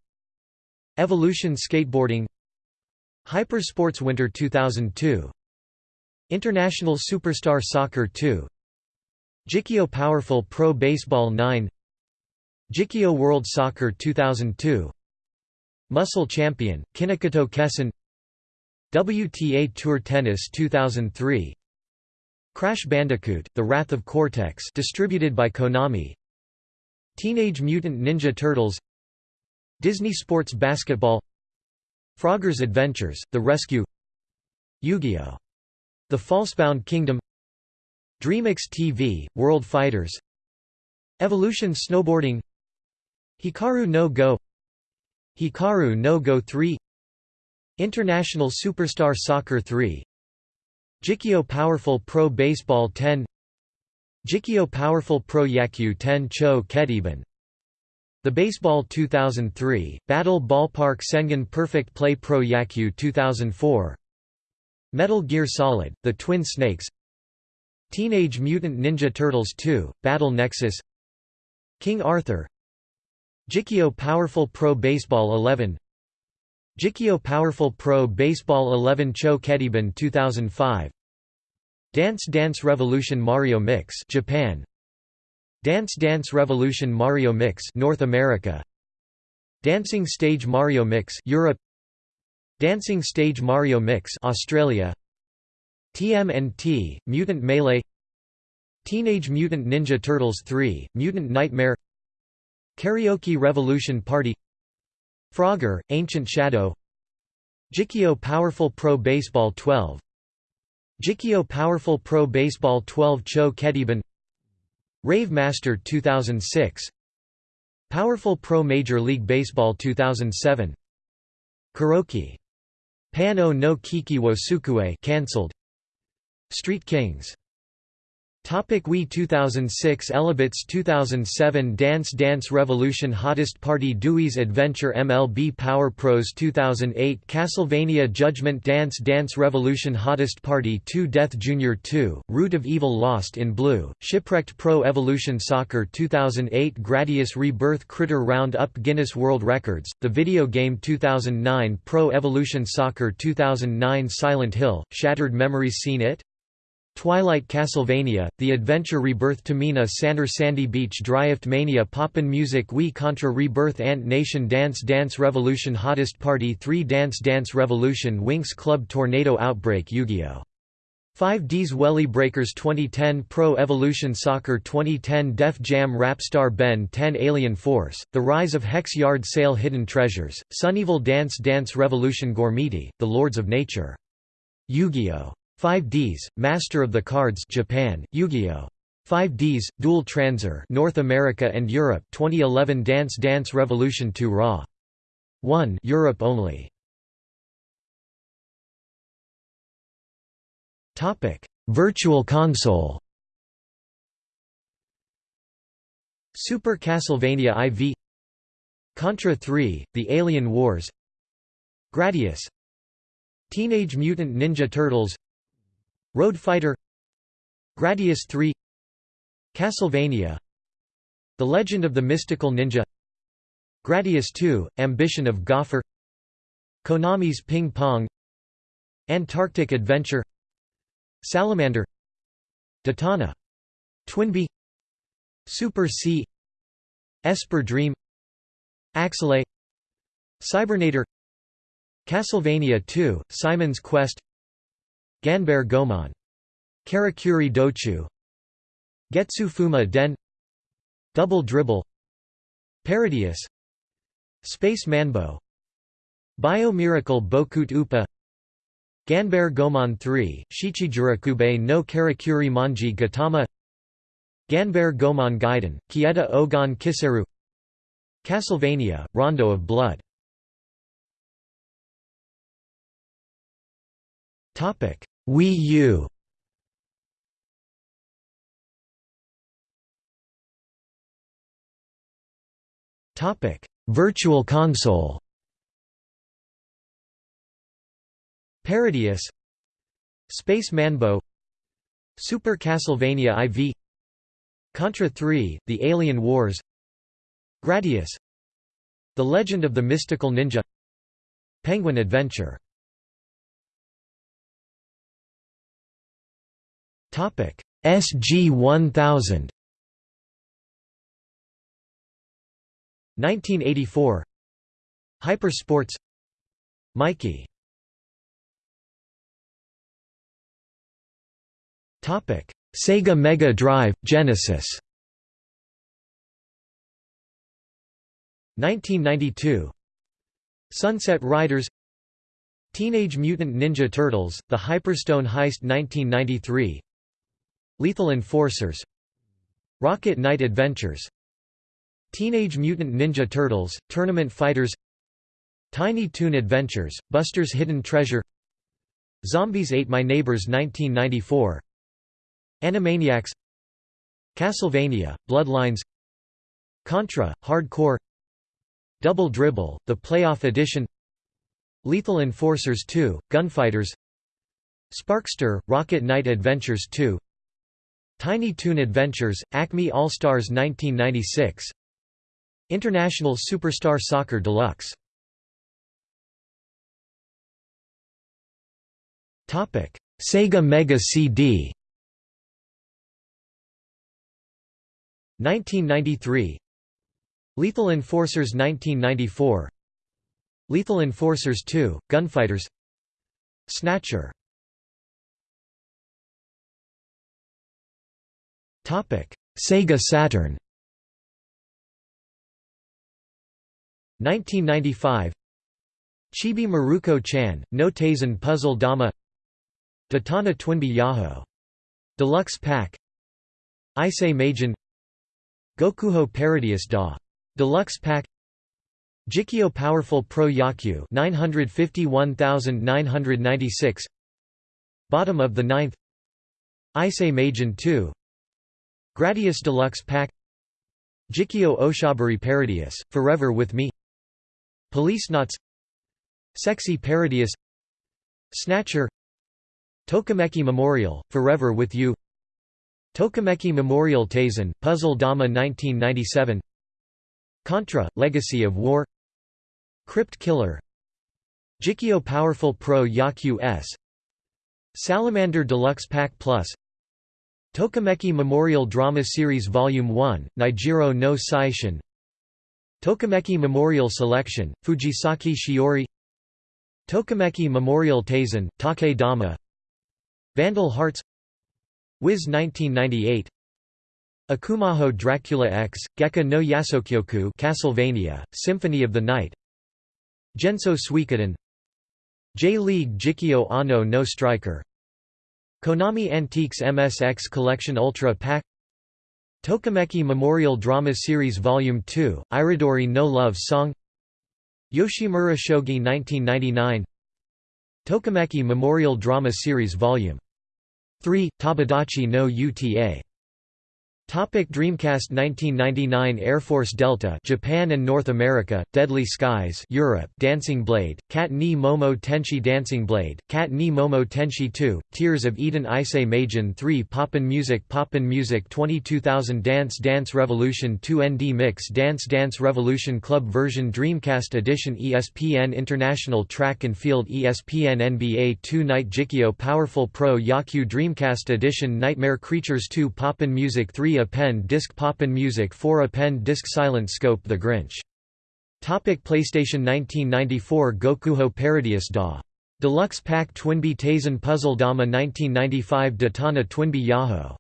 Evolution Skateboarding Hyper Sports Winter 2002 International Superstar Soccer 2 Jikyo Powerful Pro Baseball 9 Jikyo World Soccer 2002 Muscle Champion, Kinakato Kessen. WTA Tour Tennis 2003 Crash Bandicoot, The Wrath of Cortex distributed by Konami. Teenage Mutant Ninja Turtles. Disney Sports Basketball. Frogger's Adventures, The Rescue. Yu-Gi-Oh! The Falsebound Kingdom. DreamMix TV, World Fighters. Evolution Snowboarding Hikaru no Go Hikaru no Go 3 International Superstar Soccer 3 Jikyo Powerful Pro Baseball 10 Jikyo Powerful Pro Yakyu 10 Cho Kediban the Baseball 2003, Battle Ballpark Sengen Perfect Play Pro Yakyu 2004 Metal Gear Solid, The Twin Snakes Teenage Mutant Ninja Turtles 2, Battle Nexus King Arthur Jikyo Powerful Pro Baseball 11 Jikio Powerful Pro Baseball 11 Cho Kediban 2005 Dance Dance Revolution Mario Mix Japan. Dance Dance Revolution Mario Mix North America. Dancing Stage Mario Mix Europe. Dancing Stage Mario Mix Australia. TMNT Mutant Melee. Teenage Mutant Ninja Turtles 3 Mutant Nightmare Karaoke Revolution Party Frogger Ancient Shadow Jikio Powerful Pro Baseball 12 Jikio Powerful Pro Baseball 12 Cho Kediban Rave Master 2006 Powerful Pro Major League Baseball 2007 Kuroki. Pano no Kiki wo Sukue cancelled Street Kings Topic Wii 2006 Elebits 2007 Dance Dance Revolution Hottest Party Dewey's Adventure MLB Power Pros 2008 Castlevania Judgment Dance Dance Revolution Hottest Party 2 Death Jr. 2, Root of Evil Lost in Blue, Shipwrecked Pro Evolution Soccer 2008 Gradius Rebirth Critter Round Up Guinness World Records, the video game 2009 Pro Evolution Soccer 2009 Silent Hill, Shattered Memories Seen It? Twilight Castlevania, The Adventure Rebirth Tamina Sander Sandy Beach Dryift Mania Poppin Music Wii Contra Rebirth Ant Nation Dance Dance Revolution Hottest Party 3 Dance Dance Revolution Winx Club Tornado Outbreak Yu-Gi-Oh! 5D's Welly Breakers 2010 Pro Evolution Soccer 2010 Def Jam Rapstar Ben 10 Alien Force, The Rise of Hex Yard Sale Hidden Treasures, Sunnyville Dance Dance Revolution Gormiti, The Lords of Nature. Yu-Gi-Oh! 5Ds, Master of the Cards Japan, Yu-Gi-Oh! 5Ds, Duel Transer North America and Europe 2011 Dance Dance Revolution 2 Raw. 1 Europe only. Topic: Virtual Console. Super Castlevania IV Contra 3: The Alien Wars Gradius Teenage Mutant Ninja Turtles Road Fighter Gradius 3 Castlevania The Legend of the Mystical Ninja Gradius 2, Ambition of Gofer Konami's Ping Pong Antarctic Adventure Salamander Datana Twinbee Super C Esper Dream Axelay Cybernator Castlevania 2, Simon's Quest Ganbare Goemon Karakuri Dochu. Getsu Fuma Den. Double Dribble. Parodius Space Manbo. Bio Miracle Bokut Upa. Ganbare Goemon 3, Shichijurakube no Karakuri Manji Gatama Ganbare Goemon Gaiden, Kieta Ogon Kiseru. Castlevania, Rondo of Blood Wii U. Topic. Virtual console. Parodius Space Manbo. Super Castlevania IV Contra 3, The Alien Wars. Gradius. The Legend of the Mystical Ninja. Penguin Adventure SG-1000 1984 Hyper Sports Mikey. Sega Mega Drive, Genesis. 1992 Sunset Riders. Teenage Mutant Ninja Turtles, The Hyperstone Heist 1993 Lethal Enforcers Rocket Knight Adventures Teenage Mutant Ninja Turtles, Tournament Fighters Tiny Toon Adventures, Buster's Hidden Treasure Zombies Ate My Neighbors 1994 Animaniacs Castlevania, Bloodlines Contra, Hardcore Double Dribble, The Playoff Edition Lethal Enforcers 2, Gunfighters Sparkster, Rocket Knight Adventures 2 Tiny Toon Adventures, Acme All-Stars 1996 International Superstar Soccer Deluxe. Sega Mega CD 1993 Lethal Enforcers 1994 Lethal Enforcers 2, Gunfighters. Snatcher Sega Saturn. 1995 Chibi Maruko-chan, no Taisen Puzzle Dama. Datana Twinbee Yahoo! Deluxe Pack. Issei Meijin. Gokuho Parodius Da. Deluxe Pack. Jikyo Powerful Pro Yakyu 951996 Bottom of the Ninth. Issei Meijin 2 Gradius Deluxe Pack Jikio Oshabari Parodius, Forever With Me Police Policenauts Sexy Parodius Snatcher Tokimeki Memorial, Forever With You Tokimeki Memorial Taisen, Puzzle Dama 1997 Contra, Legacy of War Crypt Killer Jikio Powerful Pro Yakyu S Salamander Deluxe Pack Plus Tokimeki Memorial Drama Series Volume 1, Nijiro no Saishin. Tokimeki Memorial Selection, Fujisaki Shiori. Tokimeki Memorial Taisen, Take Dama. Vandal Hearts. Wiz 1998 Akumajo Dracula X, Geka no Yasokyoku Castlevania, Symphony of the Night. Genso Suikoden. J-League Jikyo Ano no Striker Konami Antiques MSX Collection Ultra Pack Tokimeki Memorial Drama Series Volume 2, Iridori no Love Song Yoshimura Shogi 1999 Tokimeki Memorial Drama Series Volume 3, Tabadachi no Uta Topic Dreamcast 1999 Air Force Delta Japan and North America Deadly Skies Europe Dancing Blade Cat ni Momo Tenshi Dancing Blade Cat ni Momo Tenshi 2 Tears of Eden Issei Meijin 3 Poppin Music Poppin Music 22000 Dance Dance Revolution 2 ND Mix Dance Dance Revolution Club version Dreamcast Edition ESPN International Track and Field ESPN NBA 2 Night Jikyo Powerful Pro Yaku Dreamcast Edition Nightmare Creatures 2 Poppin Music 3 Append Disc Poppin Music 4 Append Disc Silent Scope The Grinch Topic PlayStation 1994 Gokuho Parodius Da. Deluxe Pack Twinbee Taisen Puzzle Dama 1995 Datana Twinbee Yahoo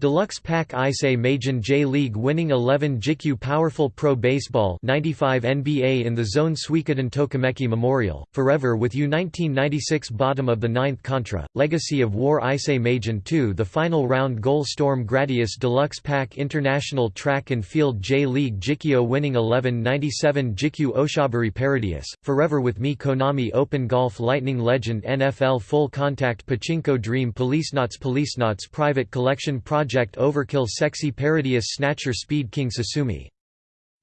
Deluxe Pack Issei Meijin J-League winning 11 JIKU Powerful Pro Baseball 95 NBA in the Zone Suikoden Tokimeki Memorial, Forever with You 1996 Bottom of the Ninth Contra, Legacy of War Issei Meijin 2 The Final Round Goal Storm Gradius Deluxe Pack International Track and Field J-League Jikyo winning 11 97 JIKU Oshaburi Parodius, Forever with Me Konami Open Golf Lightning Legend NFL Full Contact Pachinko Dream Policenauts Policenauts Private Collection Project Project Overkill Sexy Parodius Snatcher Speed King Sasumi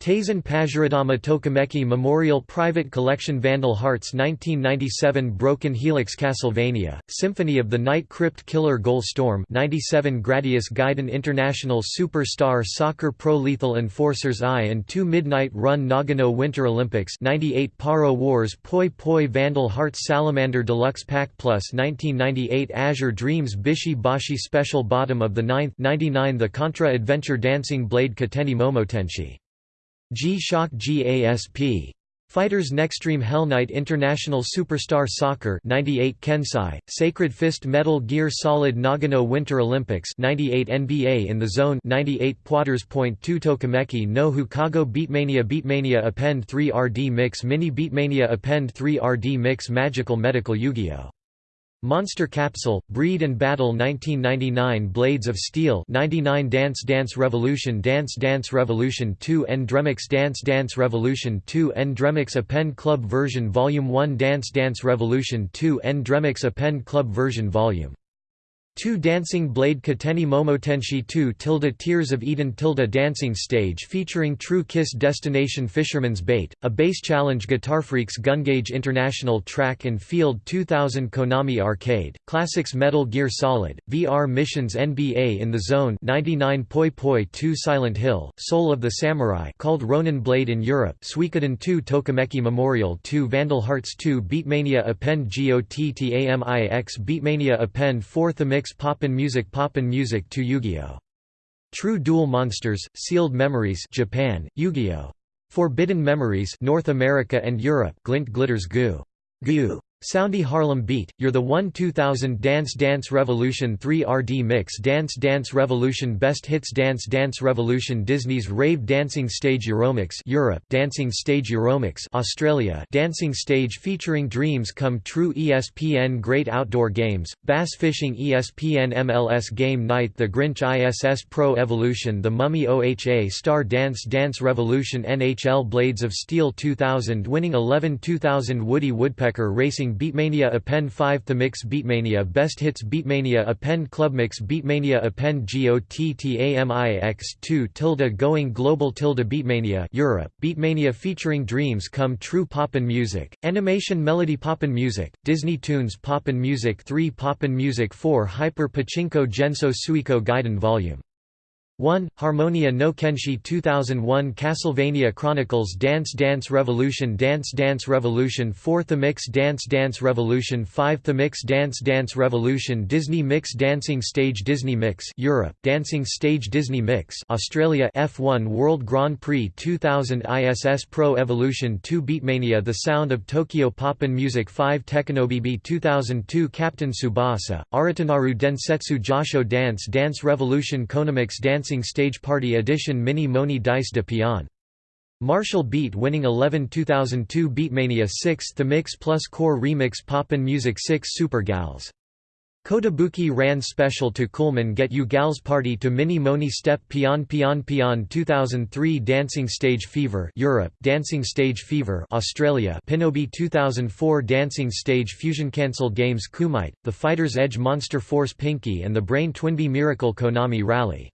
Taisen Pajiradama Tokimeki Memorial Private Collection Vandal Hearts 1997 Broken Helix Castlevania, Symphony of the Night Crypt Killer Goal Storm 97 Gradius Gaiden International Superstar Soccer Pro Lethal Enforcers I and 2 Midnight Run Nagano Winter Olympics 98 Paro Wars Poi Poi Vandal Hearts Salamander Deluxe Pack Plus 1998 Azure Dreams Bishi Bashi Special Bottom of the Ninth 99 The Contra Adventure Dancing Blade Kateni Momotenshi G-Shock GASP. Fighters Nextreme Hell Knight International Superstar Soccer 98 Kensai, Sacred Fist Metal Gear Solid Nagano Winter Olympics 98 NBA in the Zone 98 Poiters Point 2 Tokimeki no Hukago Beatmania Beatmania Append 3 RD Mix Mini Beatmania Append 3 RD Mix Magical Medical Yu-Gi-Oh! Monster Capsule, Breed and Battle 1999 Blades of Steel 99 Dance Dance Revolution Dance Dance Revolution 2 Endremix Dance Dance Revolution 2 Endremix Append Club Version Volume 1 Dance Dance Revolution 2 Endremix Append Club Version Volume 2 Dancing Blade Kateni Momotenshi 2 Tilda Tears of Eden Tilda Dancing Stage featuring True Kiss Destination Fisherman's Bait, a bass challenge Guitar Freaks Gungage International Track and Field 2000 Konami Arcade, Classics Metal Gear Solid, VR Missions NBA in the Zone 99 Poi Poi 2 Silent Hill, Soul of the Samurai called Ronin Blade in Europe Suikoden 2 Tokimeki Memorial 2 Vandal Hearts 2 Beatmania Append GOTTAMIX Beatmania Append 4 Thamix 6 Poppin Music Poppin Music 2 Yu-Gi-Oh! True Duel Monsters, Sealed Memories Japan, Yu-Gi-Oh! Forbidden Memories North America and Europe Glint Glitters Goo. Goo. Soundy Harlem Beat, You're the One 2000 Dance Dance Revolution 3 RD Mix Dance Dance Revolution Best Hits Dance Dance Revolution Disney's Rave Dancing Stage Euromix Europe Dancing Stage Euromix Australia Dancing Stage featuring Dreams Come True ESPN Great Outdoor Games, Bass Fishing ESPN MLS Game Night The Grinch ISS Pro Evolution The Mummy OHA Star Dance Dance Revolution NHL Blades of Steel 2000 Winning 11 2000 Woody Woodpecker Racing Beatmania Append 5 Mix Beatmania Best Hits Beatmania Append Clubmix Beatmania Append GOTTAMIX2 tilde Going Global tilde Beatmania Europe Beatmania featuring Dreams Come True Poppin' Music, Animation Melody Poppin' Music, Disney Tunes Poppin' Music 3 Poppin' Music 4 Hyper Pachinko Genso Suiko Gaiden Volume 1. Harmonia no Kenshi 2001 Castlevania Chronicles Dance Dance Revolution Dance Dance Revolution 4 The Mix Dance Dance Revolution 5 The Mix Dance Dance Revolution Disney Mix Dancing Stage Disney Mix Europe Dancing Stage Disney Mix Australia F1 World Grand Prix 2000 ISS Pro Evolution 2 Beatmania The Sound of Tokyo Poppin' Music 5 Tekinobibi 2002 Captain Tsubasa, Aratanaru Densetsu Josho Dance Dance Revolution Konamix Dance Dancing Stage Party Edition Mini Moni Dice de Pion. Martial Beat winning 11 2002 Beatmania 6 The Mix Plus Core Remix Poppin' Music 6 Super Gals Kotobuki ran special to Coolman Get You Gals Party to Mini Moni Step Pion Pion Pion 2003 Dancing Stage Fever Europe Dancing Stage Fever Australia Pinobi 2004 Dancing Stage Fusion Cancelled Games Kumite, The Fighter's Edge Monster Force Pinky and the Brain Twinbee Miracle Konami Rally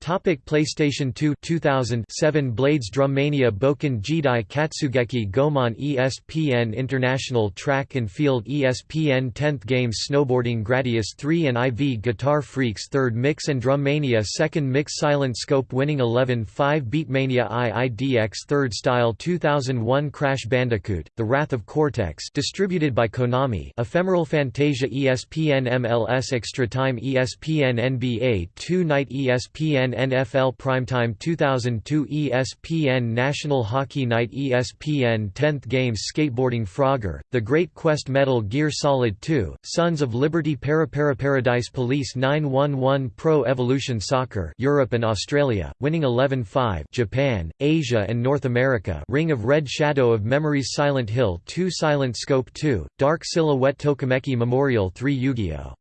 Topic PlayStation 2 2007 Blades Drummania Boken Jidai Katsugeki Goemon ESPN International Track and Field ESPN 10th Games Snowboarding Gradius 3 and IV Guitar Freaks 3rd Mix and Drummania 2nd Mix Silent Scope winning 11 5 Beatmania IIDX 3rd Style 2001 Crash Bandicoot, The Wrath of Cortex distributed by Konami Ephemeral Fantasia ESPN MLS Extra Time ESPN NBA 2 Night ESPN ESPN NFL Primetime 2002 ESPN National Hockey Night ESPN 10th Games Skateboarding Frogger, The Great Quest Metal Gear Solid 2, Sons of Liberty Paradise Police 911 Pro Evolution Soccer Europe and Australia, winning 11-5 Japan, Asia and North America Ring of Red Shadow of Memories Silent Hill 2 Silent Scope 2, Dark Silhouette Tokimeki Memorial 3 Yu-Gi-Oh!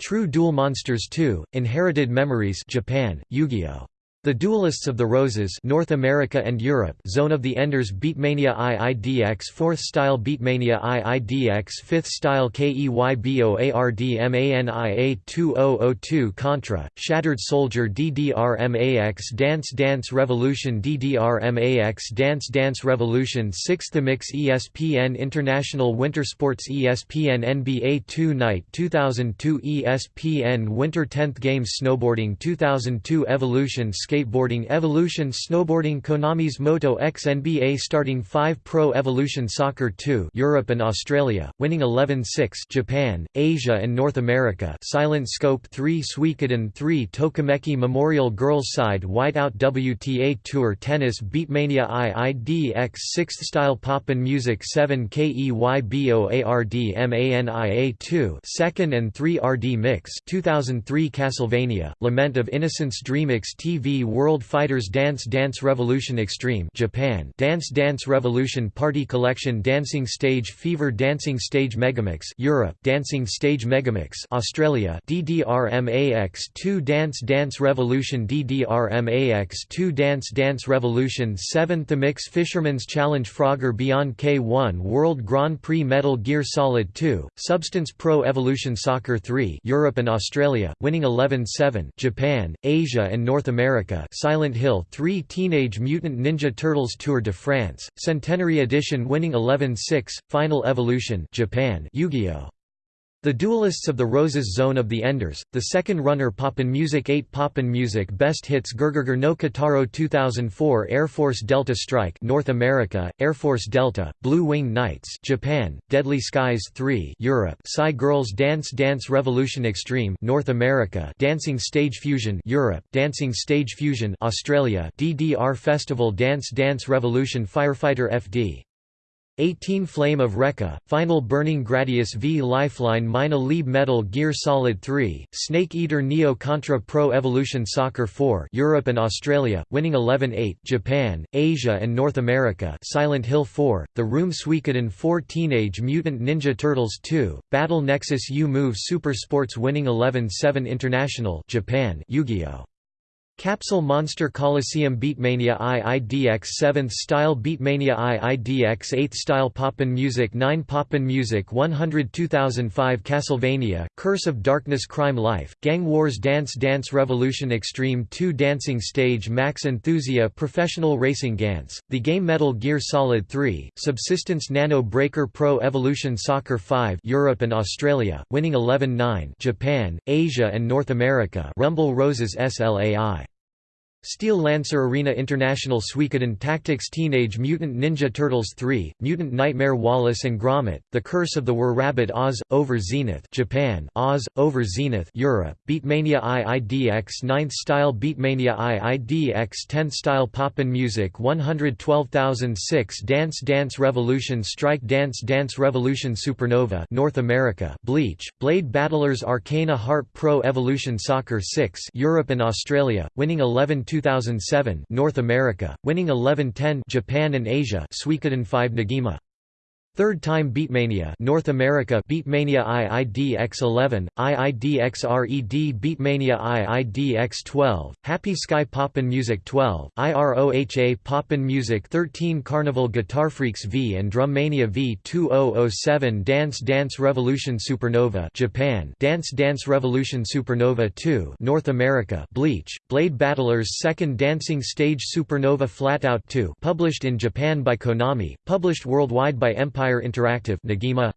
True Duel Monsters 2, Inherited Memories Japan, Yu-Gi-Oh! The Duelists of the Roses North America and Europe Zone of the Enders Beatmania IIDX 4th Style Beatmania IIDX 5th Style KEYBOARDMANIA 2002 Contra, Shattered Soldier DDRMAX Dance Dance Revolution DDRMAX Dance Dance Revolution 6th Mix ESPN International Winter Sports ESPN NBA 2 Night 2002 ESPN Winter 10th Games Snowboarding 2002 Evolution Skateboarding Evolution Snowboarding Konami's Moto X NBA Starting 5 Pro Evolution Soccer 2 Europe and Australia, winning 11-6 Japan, Asia and North America Silent Scope 3 Suikoden 3 Tokimeki Memorial Girls Side Whiteout WTA Tour Tennis Beatmania IIDX 6th Style Poppin Music 7 KEYBOARDMANIA 2 2nd and 3 RD Mix 2003 Castlevania, Lament of Innocence DreamMix TV World Fighters Dance Dance Revolution Extreme Japan Dance Dance Revolution Party Collection Dancing Stage Fever Dancing Stage Megamix Europe Dancing Stage Megamix Australia DDRMAX2 Dance Dance Revolution DDRMAX2 Dance Dance Revolution 7th The Mix Fisherman's Challenge Frogger Beyond K1 World Grand Prix Metal Gear Solid 2 Substance Pro Evolution Soccer 3 Europe and Australia winning 11-7 Japan Asia and North America America Silent Hill 3 Teenage Mutant Ninja Turtles Tour de France, Centenary Edition winning 11-6, Final Evolution Japan Yu-Gi-Oh! The Duelists of the Roses Zone of the Enders, the second runner Poppin Music 8 Poppin Music Best Hits Gurgurgur no Kataro 2004 Air Force Delta Strike North America, Air Force Delta, Blue Wing Knights Japan, Deadly Skies 3 Europe Psy Girls Dance Dance Revolution Extreme North America Dancing Stage Fusion Europe Dancing Stage Fusion Australia DDR Festival Dance Dance Revolution Firefighter FD 18 Flame of Recca, Final Burning Gradius V Lifeline Mina Lieb Metal Gear Solid 3, Snake Eater Neo Contra Pro Evolution Soccer 4 Europe and Australia, winning 11-8 Japan, Asia and North America Silent Hill 4, The Room Suikoden 4 Teenage Mutant Ninja Turtles 2, Battle Nexus U-Move Super Sports winning 11-7 International Japan Yu-Gi-Oh! Capsule Monster Coliseum Beatmania IIDX 7th Style Beatmania IIDX 8th Style Poppin Music 9 Poppin Music 100 2005 Castlevania, Curse of Darkness Crime Life, Gang Wars Dance Dance Revolution Extreme 2 Dancing Stage Max Enthusia Professional Racing Gantz, The Game Metal Gear Solid 3, Subsistence Nano Breaker Pro Evolution Soccer 5 Europe and Australia, winning 11-9 Japan, Asia and North America Rumble Roses SLAI Steel Lancer Arena International Suikoden Tactics Teenage Mutant Ninja Turtles 3, Mutant Nightmare Wallace and Gromit, The Curse of the Were Rabbit Oz, Over Zenith Japan, Oz, Over Zenith Europe, Beatmania IIDX 9th Style Beatmania IIDX 10th Style Poppin Music 112006 Dance Dance Revolution Strike Dance Dance Revolution Supernova North America Bleach, Blade Battlers Arcana Heart Pro Evolution Soccer 6 Europe and Australia, winning 11 2007 North America, winning 11-10 Japan and Asia Suikoden 5 Negima Third Time Beatmania North America Beatmania IIDX11, IIDX-RED Beatmania IIDX12, Happy Sky Poppin' Music 12, IROHA Poppin' Music 13 Carnival Guitar Freaks V and Drummania V2007 Dance Dance Revolution Supernova Japan Dance Dance Revolution Supernova 2 North America Bleach, Blade Battlers Second Dancing Stage Supernova Flatout 2 published in Japan by Konami, published worldwide by Empire Empire Interactive Negima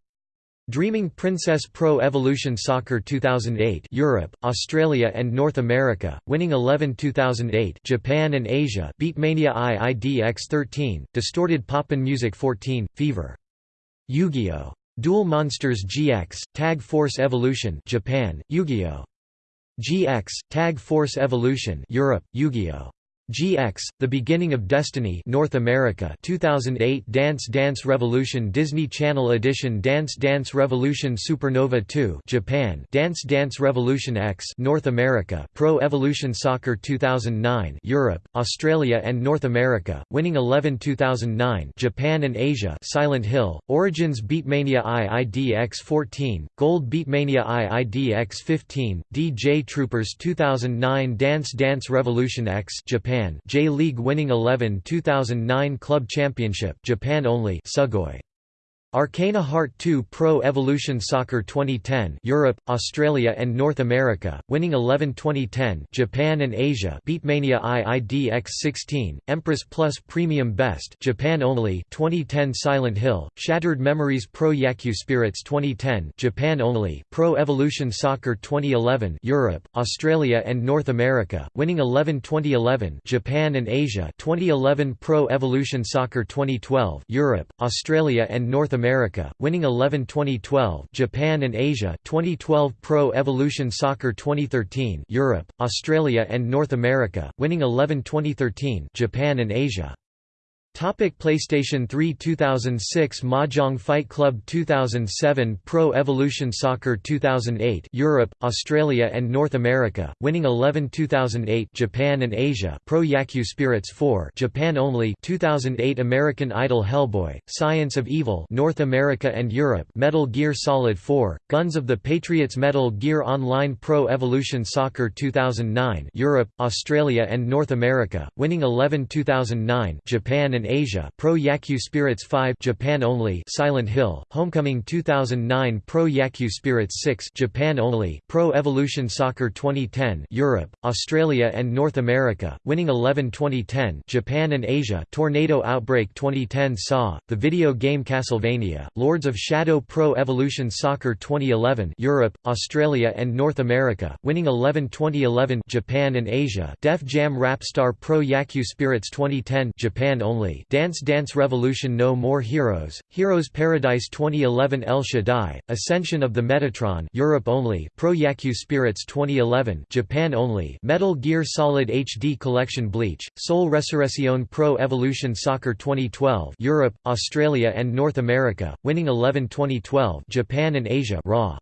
Dreaming Princess Pro Evolution Soccer 2008 Europe, Australia and North America, winning 11 2008 Japan and Asia Beatmania IIDX 13, Distorted Poppin' Music 14, Fever. Yu-Gi-Oh! Duel Monsters GX, Tag Force Evolution Japan, Yu-Gi-Oh! GX Tag Force Evolution Europe Yu-Gi-Oh GX, The Beginning of Destiny North America 2008 Dance Dance Revolution Disney Channel Edition Dance Dance Revolution Supernova 2 Japan Dance Dance Revolution X North America Pro Evolution Soccer 2009 Europe, Australia and North America, Winning 11 2009 Japan and Asia Silent Hill, Origins Beatmania IIDX 14, Gold Beatmania IIDX 15, DJ Troopers 2009 Dance Dance Revolution X Japan Japan J-League winning 11 2009 Club Championship Japan only Sugoi Arcana Heart 2 Pro Evolution Soccer 2010 Europe, Australia and North America, winning 11 2010 Japan and Asia Beatmania IIDX 16, Empress Plus Premium Best Japan only 2010 Silent Hill, Shattered Memories Pro Yakyu Spirits 2010 Japan only Pro Evolution Soccer 2011 Europe, Australia and North America, winning 11 2011 Japan and Asia 2011 Pro Evolution Soccer 2012 Europe, Australia and North America America, winning 11 2012 Japan and Asia 2012 Pro Evolution Soccer 2013 Europe, Australia and North America, winning 11 2013 Japan and Asia Topic PlayStation 3 2006 Mahjong Fight Club 2007 Pro Evolution Soccer 2008 Europe, Australia and North America, winning 11 2008 Japan and Asia Pro Yakyu Spirits 4 Japan only 2008 American Idol Hellboy, Science of Evil North America and Europe Metal Gear Solid 4, Guns of the Patriots Metal Gear Online Pro Evolution Soccer 2009 Europe, Australia and North America, winning 11 2009 Japan and Asia Pro Yakyu Spirits 5 Japan only Silent Hill Homecoming 2009 Pro Yakyu Spirits 6 Japan only Pro Evolution Soccer 2010 Europe Australia and North America winning 11 2010 Japan and Asia Tornado Outbreak 2010 Saw The video game Castlevania Lords of Shadow Pro Evolution Soccer 2011 Europe Australia and North America winning 11 2011 Japan and Asia Def Jam Rapstar Pro Yakyu Spirits 2010 Japan only Dance Dance Revolution No More Heroes, Heroes Paradise 2011 El Shaddai, Ascension of the Metatron Europe only Pro Yakyu Spirits 2011 Japan only Metal Gear Solid HD Collection Bleach, Soul Resurrection Pro Evolution Soccer 2012 Europe, Australia and North America, winning 11 2012 Japan and Asia Raw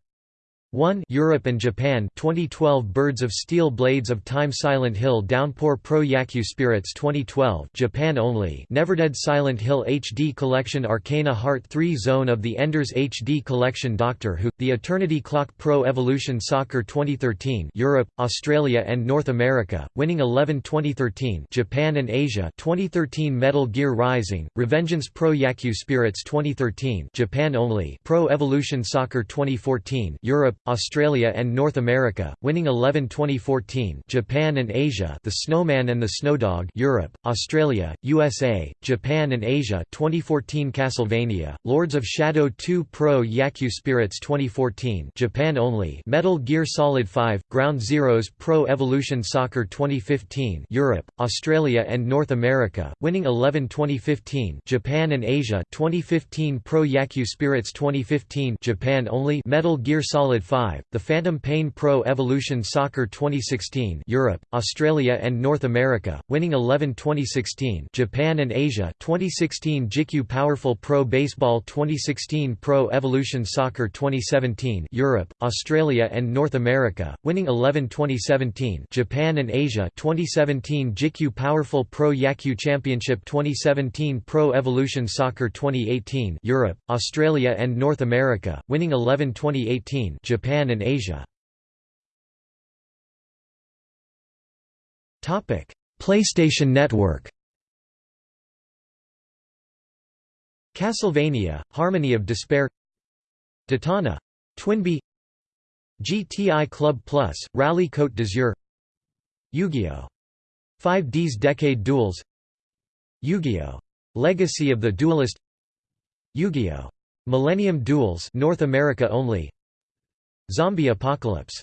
1 Europe and Japan 2012 Birds of Steel Blades of Time Silent Hill Downpour Pro Yakyu Spirits 2012 Japan only. Neverdead Silent Hill HD Collection Arcana Heart 3 Zone of the Enders HD Collection Doctor Who The Eternity Clock Pro Evolution Soccer 2013 Europe Australia and North America winning 11 2013 Japan and Asia 2013 Metal Gear Rising Revengeance Pro Yakyu Spirits 2013 Japan only. Pro Evolution Soccer 2014 Europe Australia and North America, winning 11 2014 Japan and Asia The Snowman and the Snowdog Europe, Australia, USA, Japan and Asia 2014 Castlevania, Lords of Shadow 2 Pro Yakyu Spirits 2014 Japan only Metal Gear Solid 5, Ground Zeroes Pro Evolution Soccer 2015 Europe, Australia and North America, winning 11 2015 Japan and Asia 2015 Pro Yakyu Spirits 2015 Japan only Metal Gear Solid 5, The Phantom Pain Pro Evolution Soccer 2016 Europe, Australia and North America, winning 11 2016 Japan and Asia 2016 JIKU Powerful Pro Baseball 2016 Pro Evolution Soccer 2017 Europe, Australia and North America, winning 11 2017 Japan and Asia 2017 JIKU Powerful Pro Yakyu Championship 2017 Pro Evolution Soccer 2018 Europe, Australia and North America, winning 11 2018 Japan Japan and Asia. PlayStation Network Castlevania, Harmony of Despair Detana Twinbee GTI Club Plus, Rally Côte d'Azur Yu-Gi-Oh! 5D's Decade Duels Yu-Gi-Oh! Legacy of the Duelist Yu-Gi-Oh! Millennium Duels North America only Zombie Apocalypse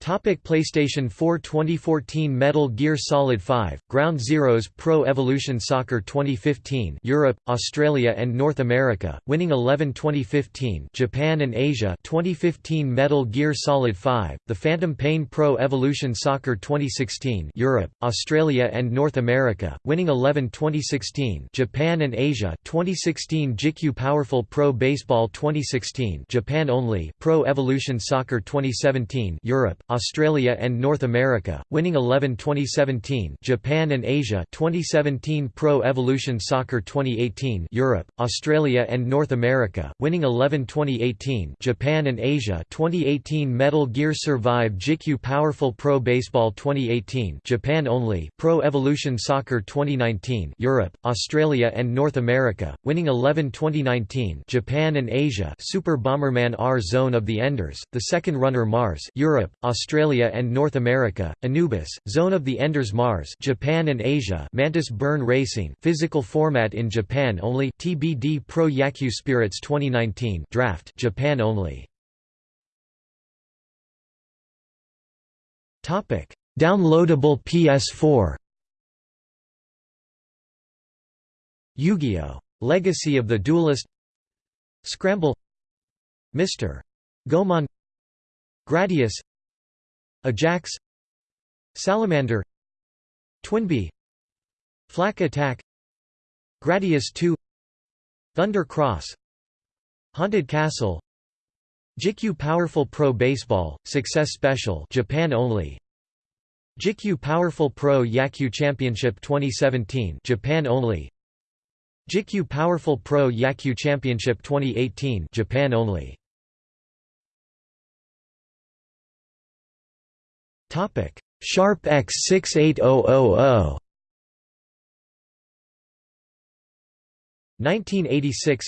Topic PlayStation 4 2014 Metal Gear Solid 5 Ground Zeroes Pro Evolution Soccer 2015 Europe Australia and North America winning 11 2015 Japan and Asia 2015 Metal Gear Solid 5 The Phantom Pain Pro Evolution Soccer 2016 Europe Australia and North America winning 11 2016 Japan and Asia 2016 JICU Powerful Pro Baseball 2016 Japan only Pro Evolution Soccer 2017 Europe Australia and North America, winning 11 2017 Japan and Asia 2017 Pro Evolution Soccer 2018 Europe, Australia and North America, winning 11 2018 Japan and Asia 2018 Metal Gear Survive JICU Powerful Pro Baseball 2018 Japan only Pro Evolution Soccer 2019 Europe, Australia and North America, winning 11 2019 Japan and Asia Super Bomberman R Zone of the Enders, the second runner Mars Europe, Australia and North America, Anubis, Zone of the Enders Mars Japan and Asia Mantis Burn Racing physical format in Japan only TBD Pro Yakyu Spirits 2019 Draft Japan only Topic Downloadable PS4 Yu-Gi-Oh! Legacy of the Duelist Scramble Mr. Goemon Gradius Ajax Salamander Twinbee Flak Attack Gradius 2 Thunder Cross Haunted Castle JICU Powerful Pro Baseball, Success Special Japan only JICU Powerful Pro Yakyu Championship 2017 Japan only JICU Powerful Pro Yakyu Championship 2018 Japan only Topic: Sharp X68000. 1986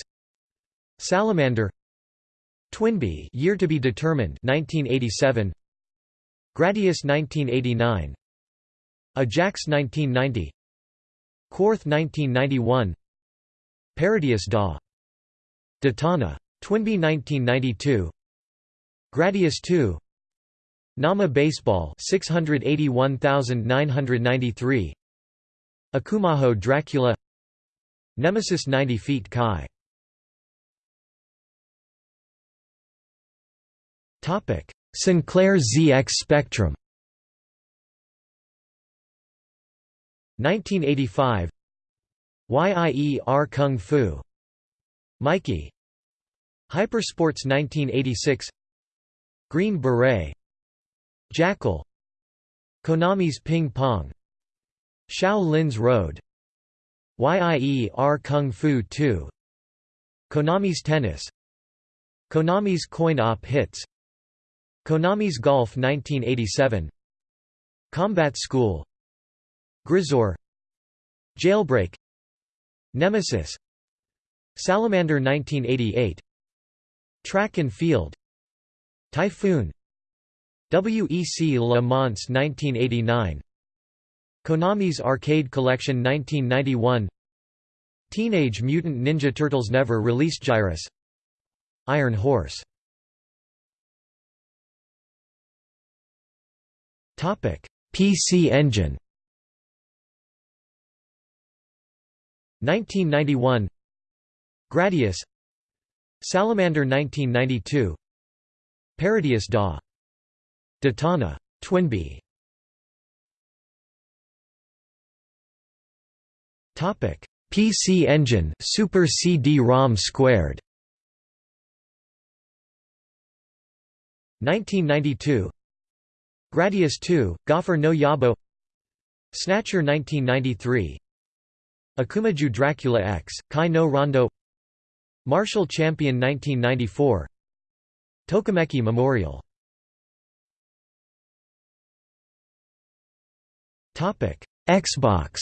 Salamander. Twinbee year to be determined 1987 Gradius 1989 Ajax 1990 Quarth 1991 Parodius Da. Detana. Twinbee 1992 Gradius 2 Nama Baseball 681993 Akumajo Dracula. Nemesis 90 feet Kai. Topic Sinclair ZX Spectrum. 1985 Yie Ar Kung Fu. Mikie. Hypersports 1986 Green Beret Jackal Konami's Ping Pong Shao-Lin's Road Yie Ar Kung Fu 2 Konami's Tennis Konami's Coin Op Hits Konami's Golf 1987 Combat School Gryzor Jailbreak Nemesis Salamander 1988 Track and Field Typhoon WEC Le Mans 1989 Konami's Arcade Collection 1991 Teenage Mutant Ninja Turtles never released Gyruss Iron Horse. PC Engine. 1991 Gradius. Salamander 1992 Parodius Da Detana. Twinbee Topic: PC Engine Super CD-ROM squared. 1992 Gradius 2, Gofer no Yabo. Snatcher 1993 Akumajo Dracula X, Kai no Rondo. Martial Champion 1994 Tokimeki Memorial Xbox.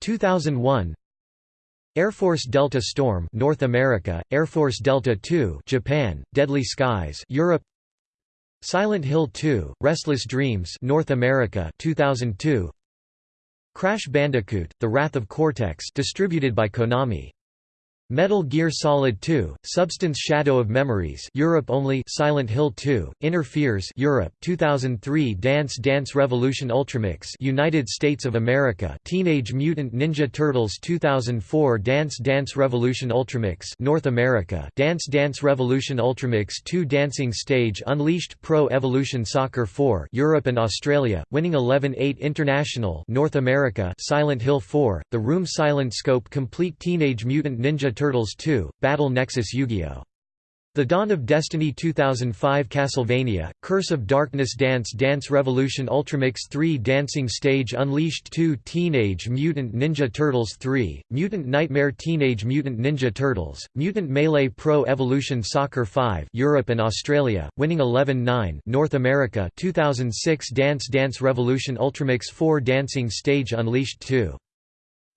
2001 Air Force Delta Storm North America, Air Force Delta 2 Japan, Deadly Skies Europe. Silent Hill 2, Restless Dreams North America 2002 Crash Bandicoot, The Wrath of Cortex distributed by Konami Metal Gear Solid 2, Substance Shadow of Memories Europe only Silent Hill 2, Inner Fears Europe 2003 Dance Dance Revolution Ultramix United States of America Teenage Mutant Ninja Turtles 2004 Dance Dance Revolution Ultramix North America Dance Dance Revolution Ultramix 2 Dancing Stage Unleashed Pro Evolution Soccer 4 Europe and Australia, winning 11-8 International North America Silent Hill 4, The Room Silent Scope Complete Teenage Mutant Ninja Turtles 2, Battle Nexus Yu-Gi-Oh! The Dawn of Destiny 2005 Castlevania, Curse of Darkness Dance Dance Revolution Ultramix 3 Dancing Stage Unleashed 2 Teenage Mutant Ninja Turtles 3, Mutant Nightmare Teenage Mutant Ninja Turtles, Mutant Melee Pro Evolution Soccer 5 Europe and Australia, winning 11-9 North America 2006 Dance Dance Revolution Ultramix 4 Dancing Stage Unleashed 2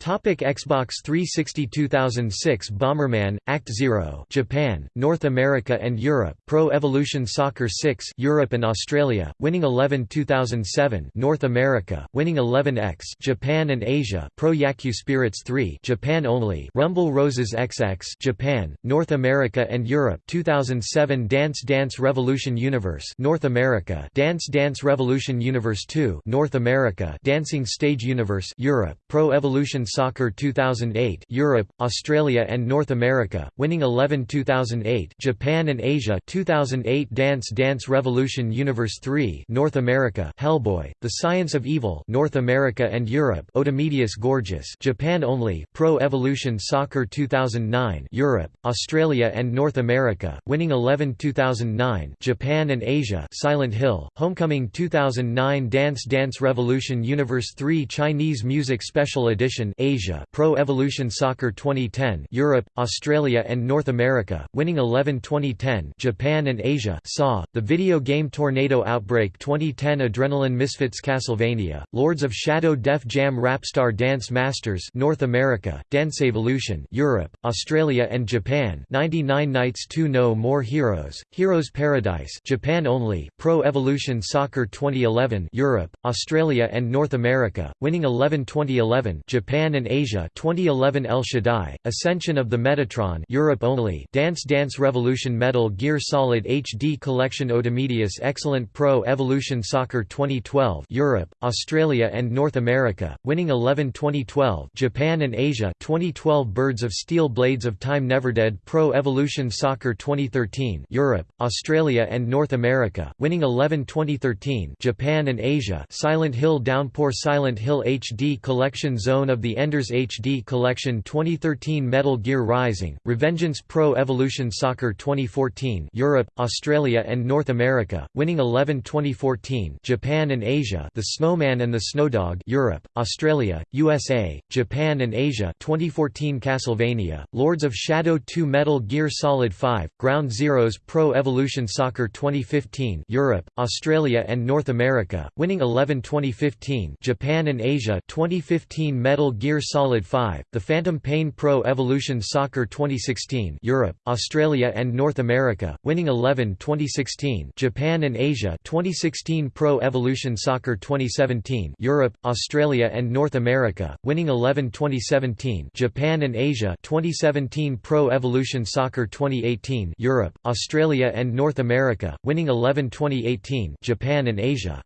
Topic Xbox 360 2006 Bomberman Act 0 Japan North America and Europe Pro Evolution Soccer 6 Europe and Australia winning 11 2007 North America winning 11x Japan and Asia Pro Yakyu Spirits 3 Japan only Rumble Roses XX Japan North America and Europe 2007 Dance Dance Revolution Universe North America Dance Dance Revolution Universe 2 North America Dancing Stage Universe Europe Pro Evolution Soccer 2008 Europe, Australia and North America, winning 11 2008 Japan and Asia 2008 Dance Dance Revolution Universe 3 North America Hellboy, The Science of Evil North America and Europe Otomedius Gorgeous Japan only Pro Evolution Soccer 2009 Europe, Australia and North America, winning 11 2009 Japan and Asia Silent Hill, Homecoming 2009 Dance Dance Revolution Universe 3 Chinese Music Special Edition Asia Pro Evolution Soccer 2010 Europe, Australia and North America, winning 11 2010 Japan and Asia SAW, the video game Tornado Outbreak 2010 Adrenaline Misfits Castlevania, Lords of Shadow Def Jam Rapstar Dance Masters North America, Dance Evolution Europe, Australia and Japan 99 Nights 2 No More Heroes, Heroes Paradise Japan only, Pro Evolution Soccer 2011 Europe, Australia and North America, winning 11 2011 Japan and Asia 2011 El Shaddai, Ascension of the Metatron Europe only Dance Dance Revolution Metal Gear Solid HD Collection Otomedius Excellent Pro Evolution Soccer 2012 Europe, Australia and North America, winning 11 2012 Japan and Asia 2012 Birds of Steel Blades of Time Neverdead Pro Evolution Soccer 2013 Europe, Australia and North America, winning 11 2013 Japan and Asia Silent Hill Downpour Silent Hill HD Collection Zone of the Enders HD Collection 2013 Metal Gear Rising, Revengeance Pro Evolution Soccer 2014 Europe, Australia and North America, winning 11 2014 Japan and Asia The Snowman and the Snowdog Europe, Australia, USA, Japan and Asia 2014 Castlevania, Lords of Shadow 2 Metal Gear Solid 5, Ground Zeroes Pro Evolution Soccer 2015 Europe, Australia and North America, winning 11 2015 Japan and Asia 2015 Metal Gear Gear Solid 5, The Phantom Pain Pro Evolution Soccer 2016 Europe, Australia and North America, winning 11 2016 Japan and Asia 2016 Pro Evolution Soccer 2017 Europe, Australia and North America, winning 11 2017 Japan and Asia 2017 Pro Evolution Soccer 2018 Europe, Australia and North America, winning 11 2018 Japan and Asia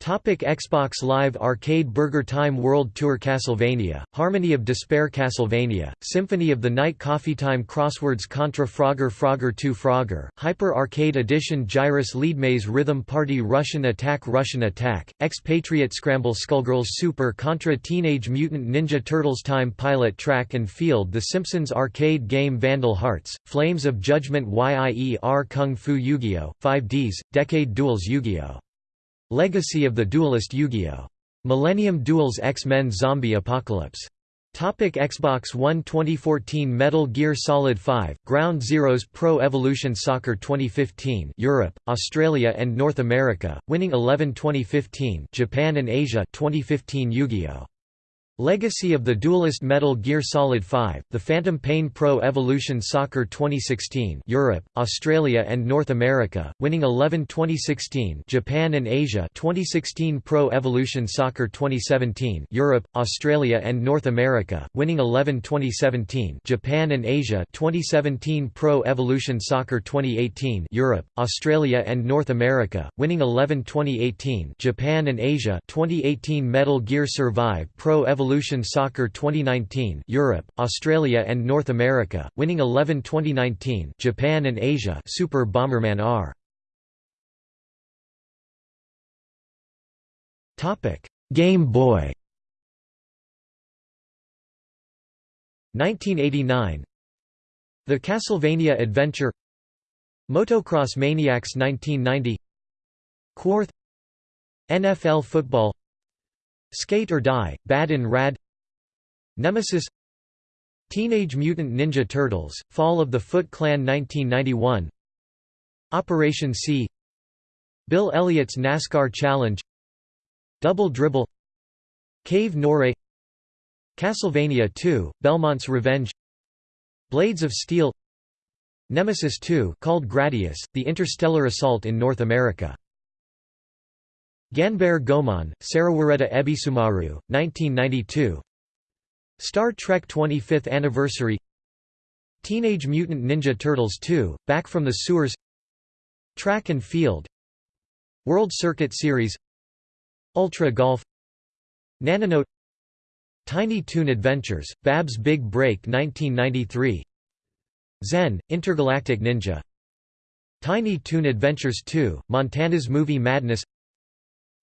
Topic Xbox Live Arcade Burger Time World Tour Castlevania, Harmony of Despair Castlevania, Symphony of the Night Coffee Time Crosswords Contra Frogger Frogger 2 Frogger, Hyper Arcade Edition Gyruss Leadmaze Rhythm Party Rush'n Attack Rush'n Attack, Expatriate Scramble Skullgirls Super Contra Teenage Mutant Ninja Turtles Time Pilot Track and Field The Simpsons Arcade Game Vandal Hearts, Flames of Judgment Yie Ar Kung Fu Yu-Gi-Oh! 5Ds, Decade Duels Yu-Gi-Oh! Legacy of the Duelist Yu-Gi-Oh! Millennium Duels X-Men Zombie Apocalypse. Topic Xbox One 2014 Metal Gear Solid 5, Ground Zeroes Pro Evolution Soccer 2015 Europe, Australia and North America, winning 11 2015 Japan and Asia 2015 Yu-Gi-Oh! Legacy of the Duelist Metal Gear Solid 5, The Phantom Pain Pro Evolution Soccer 2016 Europe, Australia and North America, winning 11 2016 Japan and Asia 2016 Pro Evolution Soccer 2017 Europe, Australia and North America, winning 11 2017 Japan and Asia 2017 Pro Evolution Soccer 2018 Europe, Australia and North America, winning 11 2018 Japan and Asia 2018 Metal Gear Survive Pro Evolution Evolution Soccer 2019 Europe, Australia and North America, winning 11 2019 Japan and Asia Super Bomberman R. Topic: Game Boy. 1989 The Castlevania Adventure. Motocross Maniacs 1990 Quarth NFL Football Skate or Die, Bad and Rad. Nemesis. Teenage Mutant Ninja Turtles, Fall of the Foot Clan 1991 Operation C. Bill Elliott's NASCAR Challenge. Double Dribble. Cave Noire Castlevania 2, Belmont's Revenge. Blades of Steel. Nemesis 2 called Gradius, The Interstellar Assault in North America Ganbare Goemon, Sarawareta Ebisumaru, 1992 Star Trek 25th Anniversary. Teenage Mutant Ninja Turtles 2, Back from the Sewers. Track and Field. World Circuit Series. Ultra Golf. Nanonote Tiny Toon Adventures, Bab's Big Break 1993 Zen, Intergalactic Ninja. Tiny Toon Adventures 2, Montana's Movie Madness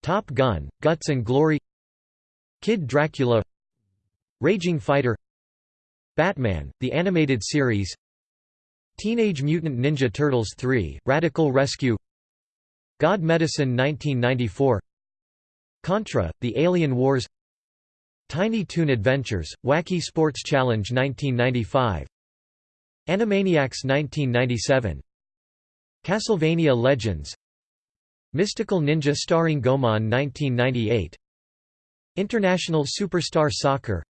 Top Gun, Guts and Glory Kid Dracula Raging Fighter Batman, the Animated Series Teenage Mutant Ninja Turtles 3, Radical Rescue God Medicine 1994 Contra, The Alien Wars Tiny Toon Adventures, Wacky Sports Challenge 1995 Animaniacs 1997 Castlevania Legends Mystical Ninja starring Goemon 1998 International Superstar Soccer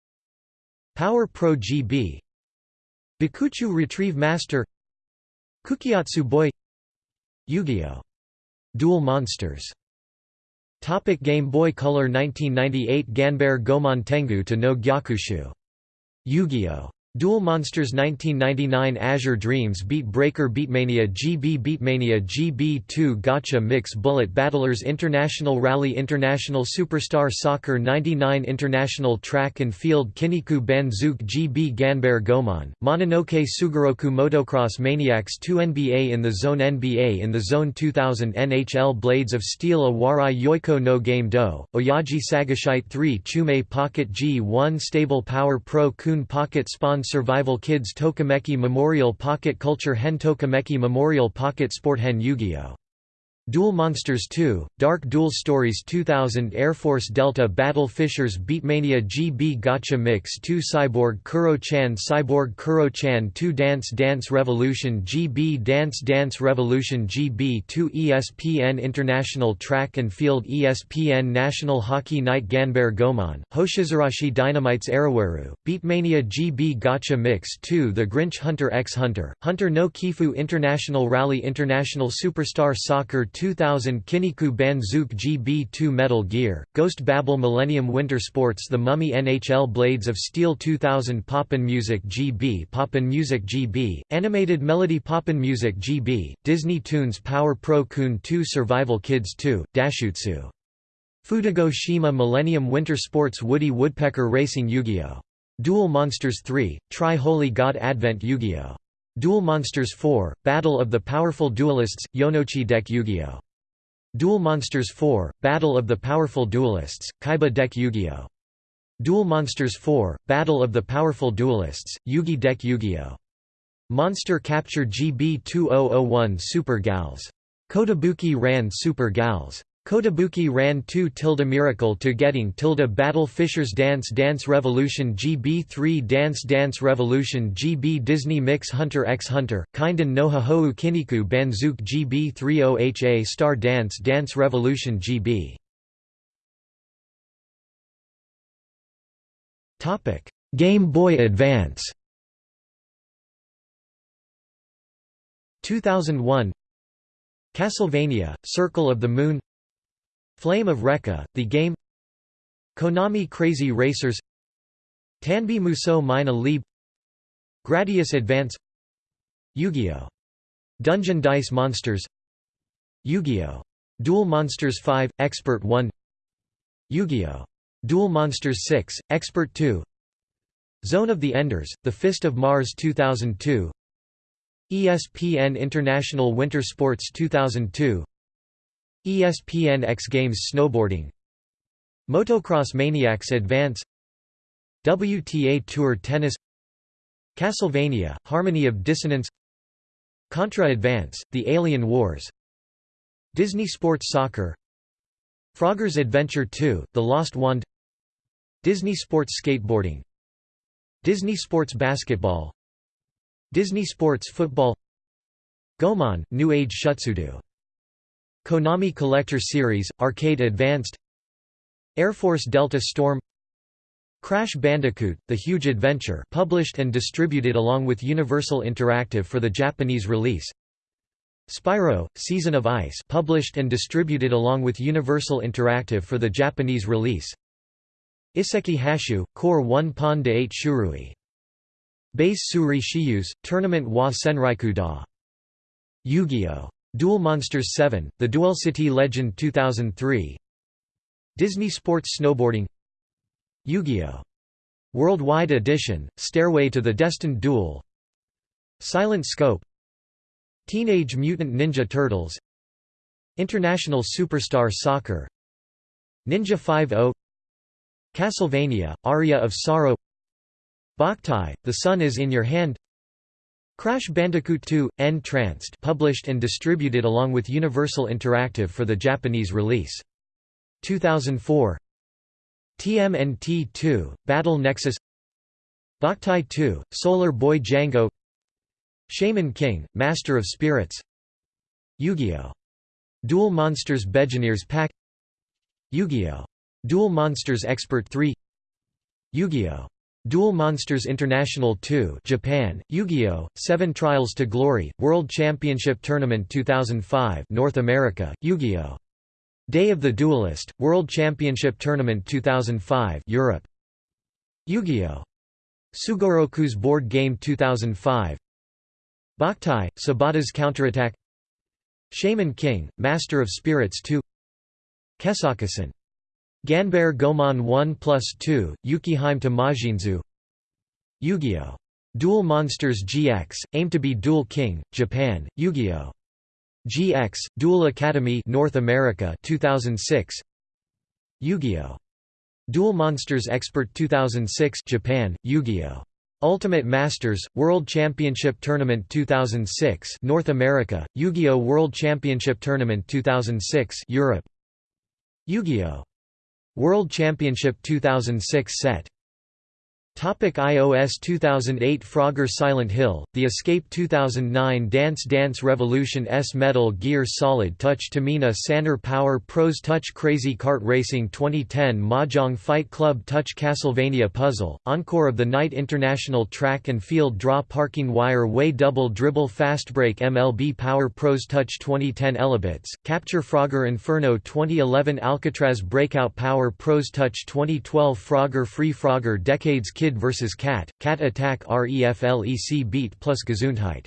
Power Pro GB Bikuchu Retrieve Master Kukiatsu Boy Yu-Gi-Oh! Duel Monsters Topic Game Boy Color 1998 Ganbare Goemon Tengu to no Gyakushu. Yu-Gi-Oh! Duel Monsters 1999 Azure Dreams Beat Breaker Beatmania GB Beatmania GB2 Gotcha Mix Bullet Battlers International Rally International Superstar Soccer 99 International Track and Field Kinniku Banzuke GB Ganbare Goemon, Mononoke Sugoroku Motocross Maniacs 2 NBA in the Zone NBA in the Zone 2000 NHL Blades of Steel Awarai Yoiko no Game Do, Oyaji Sagashite 3 Chume Pocket G1 Stable Power Pro Kun Pocket Spawn Survival Kids Tokimeki Memorial Pocket Culture Hen Tokimeki Memorial Pocket Sport Hen Yu-Gi-Oh! Duel Monsters 2, Dark Duel Stories 2000 Air Force Delta Battle Fishers Beatmania GB Gotcha Mix 2 Cyborg Kuro-chan Cyborg Kuro-chan 2 Dance Dance Revolution GB Dance Dance Revolution GB 2 ESPN International Track and Field ESPN National Hockey Night Ganbare Goemon, Hoshizurashi Dynamites Arawaru, Beatmania GB Gotcha Mix 2 The Grinch Hunter x Hunter, Hunter no Kifu International Rally International Superstar Soccer 2000 Kinniku Banzuke GB2 Metal Gear, Ghost Babel Millennium Winter Sports The Mummy NHL Blades of Steel 2000 Pop'n Music GB Pop'n Music GB, Animated Melody Pop'n Music GB, Disney Toons Power Pro Kun 2 Survival Kids 2, Dashutsu. Futogo Shima Millennium Winter Sports Woody Woodpecker Racing Yu-Gi-Oh! Duel Monsters 3, Tri-Holy God Advent Yu-Gi-Oh! Duel Monsters 4, Battle of the Powerful Duelists, Yonochi Deck Yu-Gi-Oh! Duel Monsters 4, Battle of the Powerful Duelists, Kaiba Deck Yu-Gi-Oh! Duel Monsters 4, Battle of the Powerful Duelists, Yugi Deck Yu-Gi-Oh! Monster Capture GB 2001 Super Gals. Kotobuki Ran Super Gals. Kotobuki ran 2 tilde Miracle to Getting tilde Battle Fishers Dance Dance Revolution GB3 Dance Dance Revolution GB Disney Mix Hunter x Hunter, Kinden no Hahou Kinniku Banzuke GB30HA Star Dance Dance Revolution GB Game Boy Advance. 2001 Castlevania, Circle of the Moon Flame of Recca, the game. Konami Crazy Racers. Tanbi Musou Mina Lieb Gradius Advance. Yu-Gi-Oh! Dungeon Dice Monsters. Yu-Gi-Oh! Duel Monsters 5, Expert 1 Yu-Gi-Oh! Duel Monsters 6, Expert 2 Zone of the Enders, The Fist of Mars 2002 ESPN International Winter Sports 2002 ESPN X Games Snowboarding. Motocross Maniacs Advance. WTA Tour Tennis. Castlevania, Harmony of Dissonance. Contra Advance, The Alien Wars. Disney Sports Soccer. Frogger's Adventure 2, The Lost Wand. Disney Sports Skateboarding. Disney Sports Basketball. Disney Sports Football. Goemon, New Age Shutsudo Konami Collector Series, Arcade Advanced Air Force Delta Storm Crash Bandicoot, The Huge Adventure published and distributed along with Universal Interactive for the Japanese release Spyro, Season of Ice published and distributed along with Universal Interactive for the Japanese release Iseki Hashu, Core 1 Pon de 8 Shurui Base Suri Shiyus, Tournament wa Senraiku da. Yu-Gi-Oh! Duel Monsters 7, The Duel City Legend 2003 Disney Sports Snowboarding. Yu-Gi-Oh! Worldwide Edition, Stairway to the Destined Duel. Silent Scope. Teenage Mutant Ninja Turtles. International Superstar Soccer. Ninja 5-0 Castlevania, Aria of Sorrow. Boktai, The Sun is in Your Hand Crash Bandicoot 2, N-Tranced published and distributed along with Universal Interactive for the Japanese release. 2004 TMNT 2, Battle Nexus Boktai 2, Solar Boy Django Shaman King, Master of Spirits Yu-Gi-Oh! Duel Monsters Beginners Pack Yu-Gi-Oh! Duel Monsters Expert 3 Yu-Gi-Oh! Duel Monsters International 2 Japan, Yu-Gi-Oh! 7 Trials to Glory, World Championship Tournament 2005 North America, Yu-Gi-Oh! Day of the Duelist, World Championship Tournament 2005 Europe. Yu-Gi-Oh! Sugoroku's Board Game 2005 Boktai, Sabata's Counterattack Shaman King, Master of Spirits 2 Kesakusen Ganbare Goemon 1 plus 2, Yukiheim to Majinzu Yu-Gi-Oh! Duel Monsters GX, aim to be Duel King, Japan, Yu-Gi-Oh! GX, Duel Academy North America 2006 Yu-Gi-Oh! Duel Monsters Expert 2006 Japan, Yu-Gi-Oh! Ultimate Masters, World Championship Tournament 2006 North America, Yu-Gi-Oh! World Championship Tournament 2006 Europe Yu-Gi-Oh! World Championship 2006 set Topic iOS 2008 Frogger Silent Hill, The Escape 2009 Dance Dance Revolution S Metal Gear Solid Touch Tamina Sanner Power Pros Touch Crazy Kart Racing 2010 Mahjong Fight Club Touch Castlevania Puzzle, Encore of the Night International Track and Field Draw Parking Wire Way Double Dribble Fast Break MLB Power Pros Touch 2010 Elebits, Capture Frogger Inferno 2011 Alcatraz Breakout Power Pros Touch 2012 Frogger Free Frogger Decades Kid Kid vs. Cat, Cat Attack REFLEC Beat plus Gesundheit.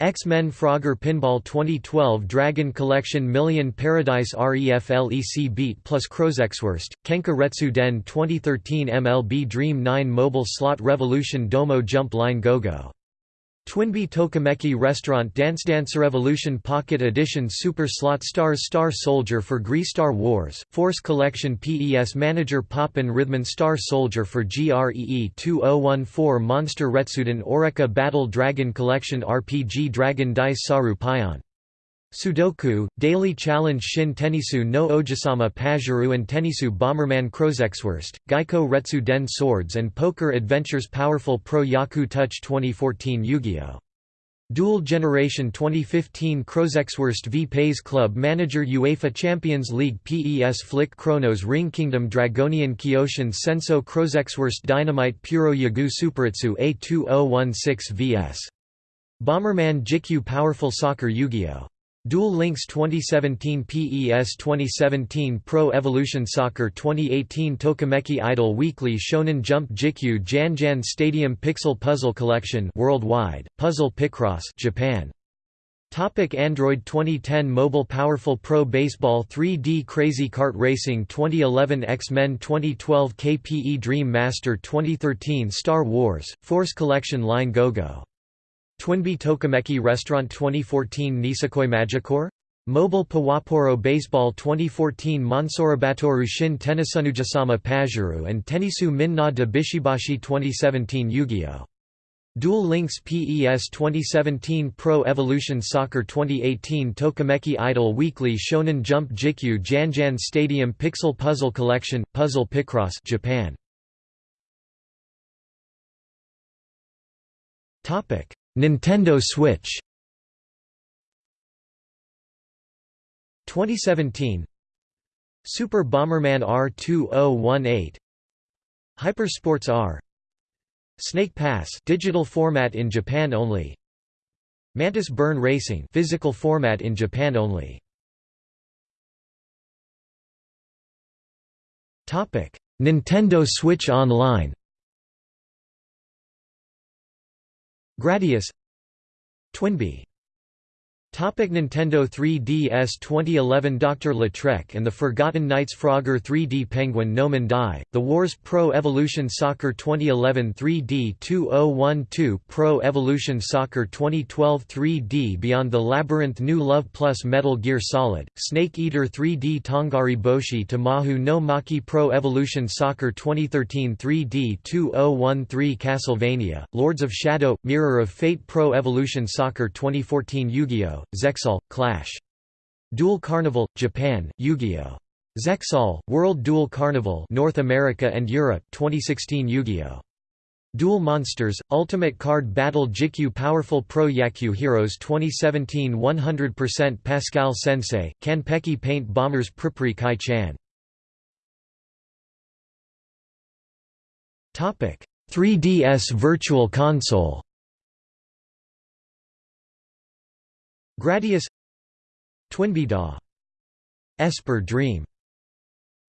X-Men Frogger Pinball 2012 Dragon Collection Million Paradise REFLEC Beat plus Crozexwurst, Kenka Retsu Den 2013 MLB Dream 9 Mobile Slot Revolution Domo Jump Line GoGo Twinbee Tokimeki Restaurant Dance Dance Revolution Pocket Edition Super Slot Stars Star Soldier for GREE Star Wars, Force Collection PES Manager Poppin Rhythman Star Soldier for GREE 2014 Monster Retsuden Orica Battle Dragon Collection RPG Dragon Dice Saru Pion Sudoku, Daily Challenge Shin Tenisu no Ojisama Pajuru and Tenisu Bomberman Crozexwurst, Geico Retsu Den Swords and Poker Adventures Powerful Pro Yakyu Touch 2014 Yu-Gi-Oh! Duel Generation 2015 Krozexwurst v PAYS Club Manager UEFA Champions League PES Flick Chronos Ring Kingdom Dragonian Kyoshin Senso Krozexwurst Dynamite Puro Yagu Superitsu A2016 vs. Bomberman Jikyu Powerful Soccer Yu-Gi-Oh! Duel Links 2017 PES 2017 Pro Evolution Soccer 2018 Tokimeki Idol Weekly Shonen Jump Jikyu Janjan Stadium Pixel Puzzle Collection worldwide, Puzzle Picross Japan. Topic Android 2010 Mobile Powerful Pro Baseball 3D Crazy Kart Racing 2011 X-Men 2012 KPE Dream Master 2013 Star Wars, Force Collection Line GoGo Twinbee Tokimeki Restaurant 2014 Nisekoi Magicore? Mobile Pawaporo Baseball 2014 Mansorabatoru Shin Tenisunujasama Pajuru and Tenisu Minna de Bishibashi 2017 Yu-Gi-Oh! Duel Links PES 2017 Pro Evolution Soccer 2018 Tokimeki Idol Weekly Shonen Jump Jikyu Janjan Stadium Pixel Puzzle Collection, Puzzle Picross Japan. Nintendo Switch. 2017 Super Bomberman R2018 Hypersports R. Snake Pass digital format in Japan only. Mantis Burn Racing physical format in Japan only. Topic. Nintendo Switch Online Gradius Twinbee Topic Nintendo 3DS 2011 Dr. Lautrec and the Forgotten Knights Frogger 3D Penguin No Die, The Wars Pro Evolution Soccer 2011 3D 2012 Pro Evolution Soccer 2012 3D Beyond the Labyrinth New Love Plus Metal Gear Solid, Snake Eater 3D Tongari Boshi Tamahu no Maki Pro Evolution Soccer 2013 3D 2013 Castlevania, Lords of Shadow, Mirror of Fate Pro Evolution Soccer 2014 Yu-Gi-Oh! Zexal, Clash. Duel Carnival, Japan, Yu-Gi-Oh! Zexal, World Duel Carnival North America and Europe 2016 Yu-Gi-Oh! Duel Monsters, Ultimate Card Battle Jikyu Powerful Pro Yakyu Heroes 2017 100% Pascal Sensei, Kanpeki Paint Bombers Pripri Kai Chan 3DS Virtual Console Gradius Twinbee Daw. Esper Dream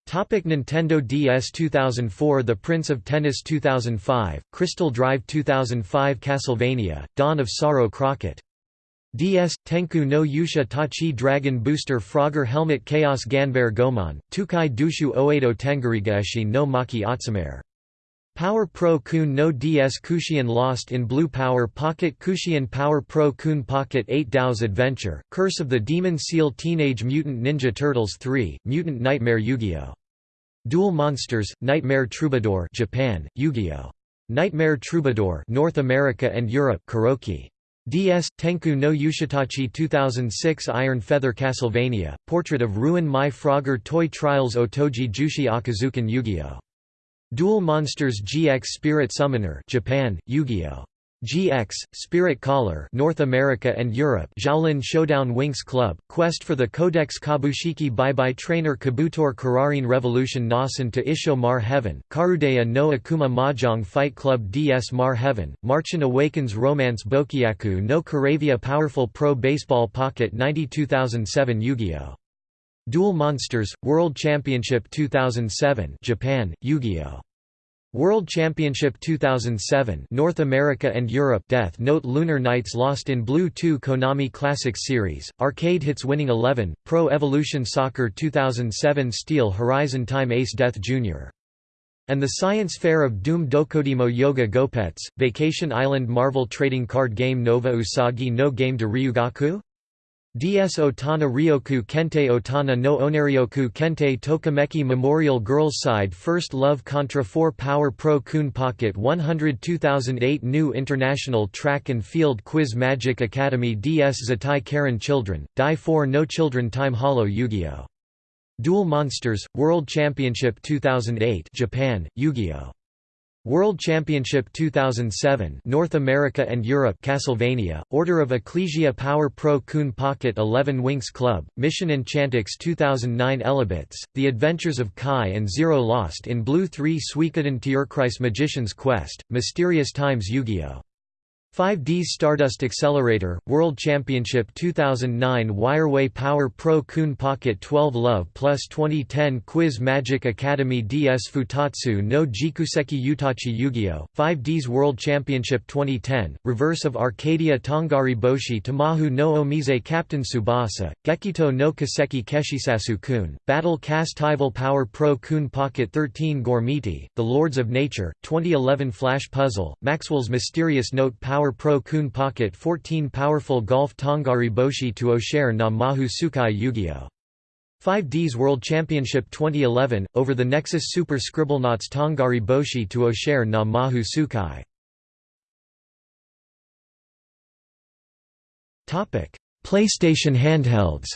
Topic Nintendo DS 2004 The Prince of Tennis 2005, Crystal Drive 2005 Castlevania, Dawn of Sorrow Crockett DS, Tenku no Yusha Tachi Dragon Booster Frogger Helmet Chaos Ganbare Goemon, Tukai Dushu Oedo Tengarigaeshi no Maki Atsumer Power Pro Kun no DS Kushian Lost in Blue Power Pocket Kushian Power Pro Kun Pocket 8 Tao's Adventure, Curse of the Demon Seal Teenage Mutant Ninja Turtles 3, Mutant Nightmare Yu-Gi-Oh! Duel Monsters, Nightmare Troubadour Japan, Yu-Gi-Oh! Nightmare Troubadour North America and Europe Kuroki. DS, Tenku no Yushitachi 2006 Iron Feather Castlevania, Portrait of Ruin My Frogger Toy Trials Otoji Jushi Akazukan Yu-Gi-Oh! Duel Monsters GX Spirit Summoner Japan, Yu-Gi-Oh! GX, Spirit Caller North America and Europe Xiaolin Showdown Winx Club, Quest for the Codex Kabushiki Bye Bye Trainer Kabutor Kararin Revolution Nasan to Isho Mar Heaven, Karudeya no Akuma Mahjong Fight Club DS Mar Heaven, Marchin Awakens Romance Bokyaku no Karavia Powerful Pro Baseball Pocket 92007 Yu-Gi-Oh! Duel Monsters, World Championship 2007 Japan, Yu-Gi-Oh! World Championship 2007 North America and Europe Death Note Lunar Knights Lost in Blue 2 Konami Classics Series, Arcade Hits Winning 11, Pro Evolution Soccer 2007 Steel Horizon Time Ace Death Jr. and the Science Fair of Doom Dokodemo Yoga Gopets, Vacation Island Marvel Trading Card Game Nova Usagi no Game de Ryugaku? DS Otana Ryoku Kente Otana no Onaryoku Kente Tokimeki Memorial Girls Side First Love Contra 4 Power Pro Kun Pocket 100 2008 New International Track and Field Quiz Magic Academy DS Zettai Karen Children, Die 4 No Children Time Hollow Yu-Gi-Oh! Duel Monsters, World Championship 2008 Japan, Yu-Gi-Oh! World Championship 2007 North America and Europe Castlevania, Order of Ecclesia Power Pro Kun Pocket 11 Winx Club, Mission Enchantix 2009 Elebits, The Adventures of Kai and Zero Lost in Blue 3 Suikoden Tierkreis Magician's Quest, Mysterious Times Yu-Gi-Oh! 5D's Stardust Accelerator, World Championship 2009 Wireway Power Pro Kun Pocket 12 Love Plus 2010 Quiz Magic Academy DS Futatsu no Jikuseki Utachi Yu-Gi-Oh! 5D's World Championship 2010, Reverse of Arcadia Tongari Boshi Tamahu no Omise Captain Tsubasa, Gekito no Kaseki Keshisasu Kun, Battle Castival Power Pro Kun Pocket 13 Gormiti, The Lords of Nature, 2011 Flash Puzzle, Maxwell's Mysterious Note Power Power Pro Kun Pocket 14 Powerful Golf Tongari Boshi to Osher na Mahu Sukai Yu-Gi-Oh! 5D's World Championship 2011, over the Nexus Super Scribblenauts Tongari Boshi to Osher na Mahu Sukai. PlayStation handhelds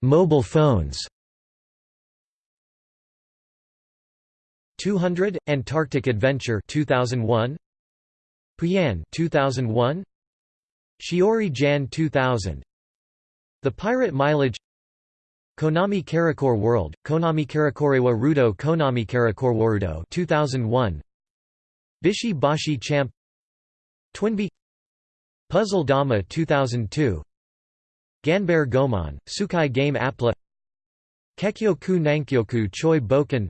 Mobile phones 200 Antarctic Adventure 2001 Pooyan 2001 Shiori Jan 2000 The Pirate Mileage Konami Karakor World Konami Karakorewa Rudo Konami Karakorewarudo 2001 Bishi Bashi Champ Twinbee Puzzle Dama 2002 Ganbare Goemon Sukai Game Appla Kekyoku Nankyoku Choi Boken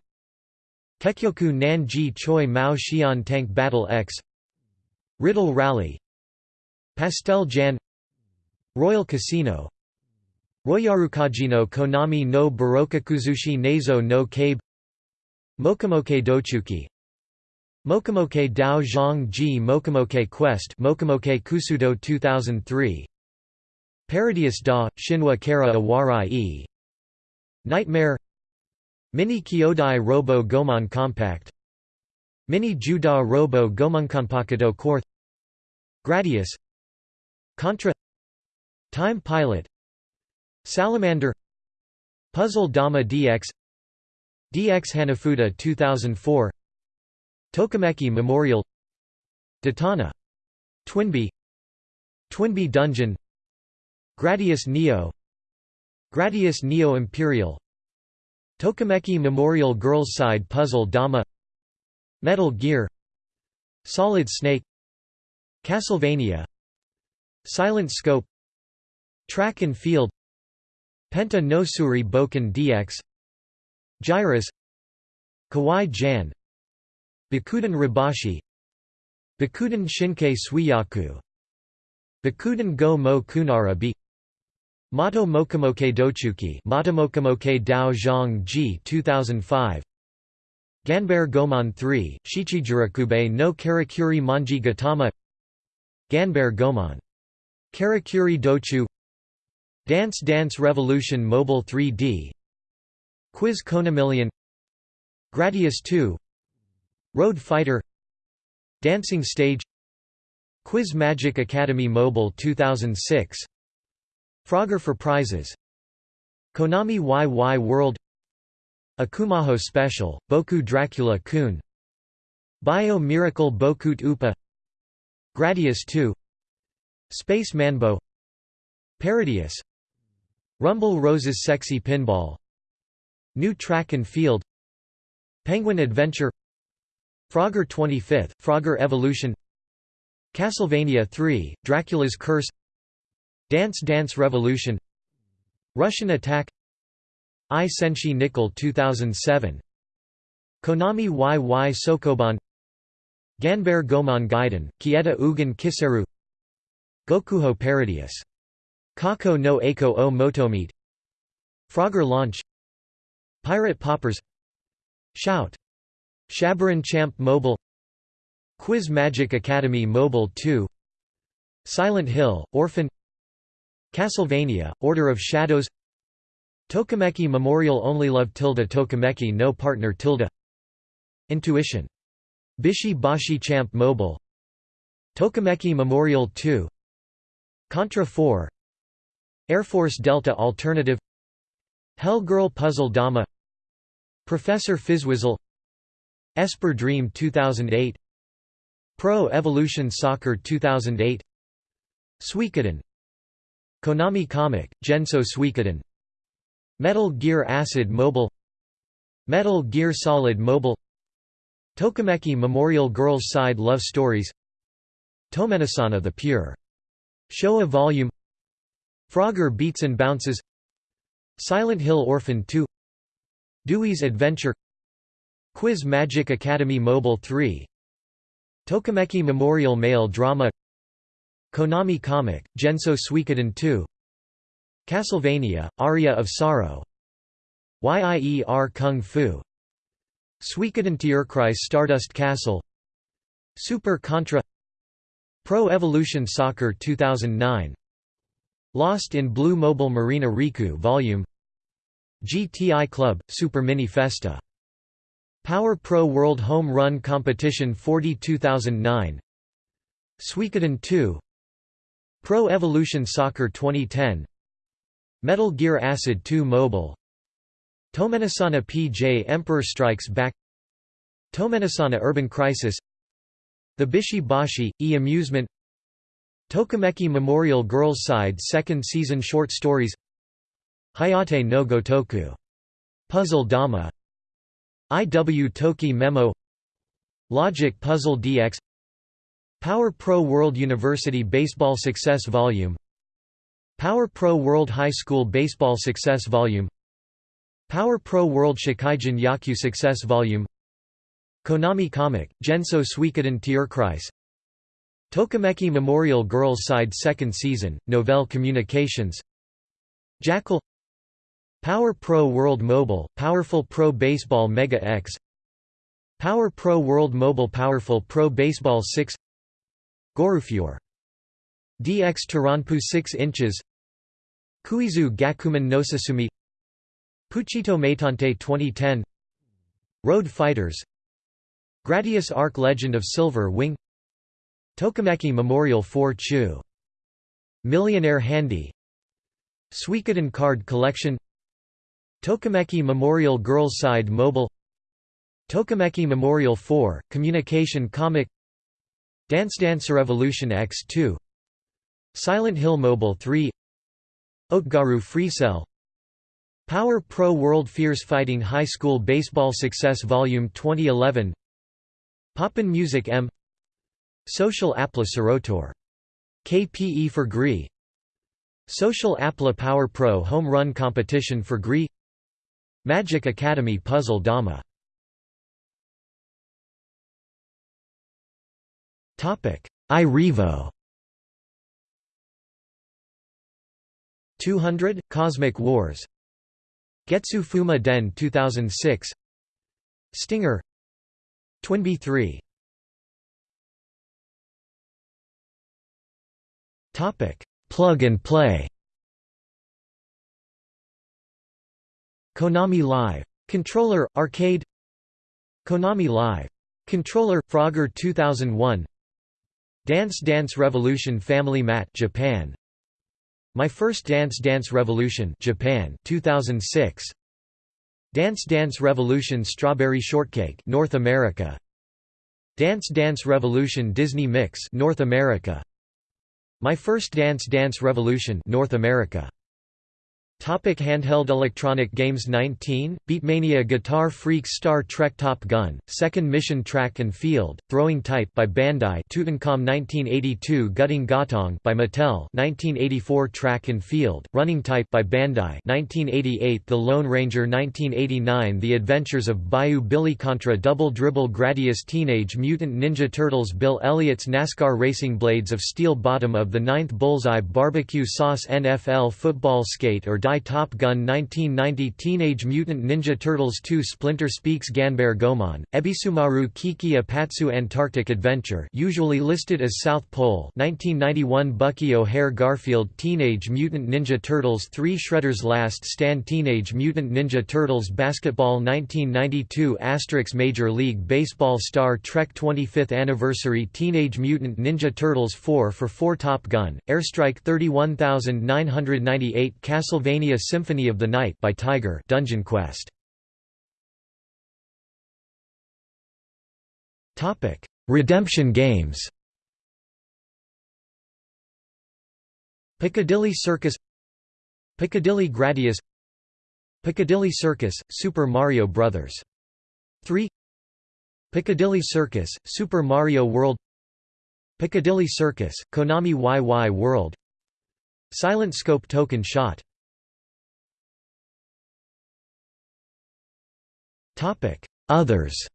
Kekyoku Nanji Choi Mao Xian Tank Battle X Riddle Rally Pastel Jan Royal Casino Royarukajino Konami no Barokakuzushi Nezo no Kabe Mokumoke Dochuki Mokumoke Dao Zhang Ji Mokumoke Quest Mokumoke Kusudo 2003 Parodius Da, Shinwa Kara Awarai Nightmare Mini Kyodai Robo Goemon Compact. Mini Juda Robo Gomonkonpakedo Core Gradius. Contra. Time Pilot. Salamander. Puzzle Dama DX DX Hanafuda 2004 Tokimeki Memorial. Detana. Twinbee. Twinbee Dungeon. Gradius Neo. Gradius Neo Imperial Tokimeki Memorial Girls Side Puzzle Dama Metal Gear Solid Snake Castlevania Silent Scope Track and Field Penta no Suri Boken DX Gyruss Kawaii Jan Bakuden Ribashi Bakuden Shinkei Suiyaku Bakuden Go Mo Kunara B Mato Mokumoke Dochuki Mokumoke Dao Zhang Ji 2005 Ganbare Goemon 3, Shichijurakube no Karakuri Manji Gatama Ganbare Goemon. Karakuri Dochu. Dance Dance Revolution Mobile 3D Quiz Konamillion. Gradius 2 Road Fighter. Dancing Stage. Quiz Magic Academy Mobile 2006 Frogger for prizes. Konami YY World. Akumajo Special, Boku Dracula Kun. Bio Miracle Bokut Upa. Gradius 2 Space Manbo. Parodius Rumble Roses Sexy Pinball. New Track and Field. Penguin Adventure. Frogger 25th, Frogger Evolution. Castlevania 3, Dracula's Curse Dance Dance Revolution Russian Attack I Senshi Nickel 2007 Konami YY Sokoban Ganbare Goemon Gaiden, Kieta Ugen Kiseru Gokuho Parodius. Kako no Eiko o Motomete Frogger Launch Pirate Poppers Shout! Shabaran Champ Mobile Quiz Magic Academy Mobile 2 Silent Hill, Orphan Castlevania, Order of Shadows Tokimeki Memorial Only Love tilde Tokimeki No Partner tilde Intuition. Bishi Bashi Champ Mobile Tokimeki Memorial 2 Contra 4 Air Force Delta Alternative Hell Girl Puzzle Dama Professor Fizzwizzle Esper Dream 2008 Pro Evolution Soccer 2008 Suikoden Konami Comic, Genso Suikoden. Metal Gear Acid Mobile. Metal Gear Solid Mobile. Tokimeki Memorial Girls Side Love Stories. Tomenosana the Pure. Showa Volume. Frogger Beats and Bounces. Silent Hill Orphan 2 Dewey's Adventure. Quiz Magic Academy Mobile 3 Tokimeki Memorial Male Drama Konami Comic, Genso Suikoden 2 Castlevania, Aria of Sorrow. Yie Ar Kung Fu. Suikoden Tierkreis Stardust Castle. Super Contra. Pro Evolution Soccer 2009 Lost in Blue Mobile Marina Riku Volume. GTI Club, Super Mini Festa. Power Pro World Home Run Competition 40 2009 Suikoden 2 Pro Evolution Soccer 2010 Metal Gear Acid 2 Mobile. Tomenosana PJ Emperor Strikes Back. Tomenosana Urban Crisis. The Bishi E-Amusement Tokimeki Memorial Girls Side Second Season Short Stories. Hayate no Gotoku. Puzzle Dama. IW Toki Memo. Logic Puzzle DX Power Pro World University Baseball Success Volume Power Pro World High School Baseball Success Volume Power Pro World Shikaijin Yaku Success Volume Konami Comic, Genso Suikoden Tierkreis Tokimeki Memorial Girls Side Second Season, Novell Communications Jackal Power Pro World Mobile, Powerful Pro Baseball Mega X Power Pro World Mobile Powerful Pro Baseball 6 Gorufure DX Taranpu 6 inches. Kuizu Gakuman no Sasumi. Puchito Meitante 2010 Road Fighters. Gradius Arc Legend of Silver Wing. Tokimeki Memorial 4 Chu. Millionaire Handy. Suikoden Card Collection. Tokimeki Memorial Girls Side Mobile. Tokimeki Memorial 4, Communication Comic Dance Dance Revolution X2 Silent Hill Mobile 3 Oatgaru Freecell Power Pro World Fierce Fighting High School Baseball Success Volume 2011 Pop'n Music M Social Appla Serotor. KPE for GREE Social Appla Power Pro Home Run Competition for GREE Magic Academy Puzzle Dama iRevo 200 Cosmic Wars Getsu Fuma Den 2006 Stinger Twinbee 3 Topic: Plug and play. Konami Live. Controller Arcade. Konami Live. Controller Frogger 2001. Dance Dance Revolution Family Mat Japan. My First Dance Dance Revolution Japan 2006. Dance Dance Revolution Strawberry Shortcake North America. Dance Dance Revolution Disney Mix North America. My First Dance Dance Revolution North America Topic handheld electronic games 19, Beatmania Guitar Freak Star Trek Top Gun, Second Mission Track and Field, Throwing Type by Bandai Tutankhamun 1982 Gutting Gatong by Mattel 1984 Track and Field, Running Type by Bandai 1988 The Lone Ranger 1989 The Adventures of Bayou Billy Contra Double Dribble Gradius Teenage Mutant Ninja Turtles Bill Elliott's NASCAR Racing Blades of Steel Bottom of the Ninth Bullseye Barbecue Sauce NFL Football Skate or Die Top Gun 1990 Teenage Mutant Ninja Turtles 2 Splinter Speaks Ganbare Goemon, Ebisumaru Kiki Apatsu Antarctic Adventure usually listed as South Pole 1991 Bucky O'Hare Garfield Teenage Mutant Ninja Turtles 3 Shredder's Last Stand Teenage Mutant Ninja Turtles Basketball 1992 Asterix Major League Baseball Star Trek 25th Anniversary Teenage Mutant Ninja Turtles 4 for 4 Top Gun, Airstrike 31998 Castlevania Symphony of the Night by Tiger Dungeon Quest. Topic: Redemption games. Piccadilly Circus Piccadilly Gradius Piccadilly Circus, Super Mario Bros. 3 Piccadilly Circus, Super Mario World Piccadilly Circus, Konami YY World Silent Scope Token Shot Others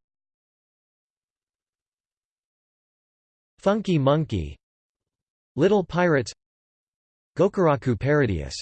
Funky Monkey Little Pirates Gokuraku Parodius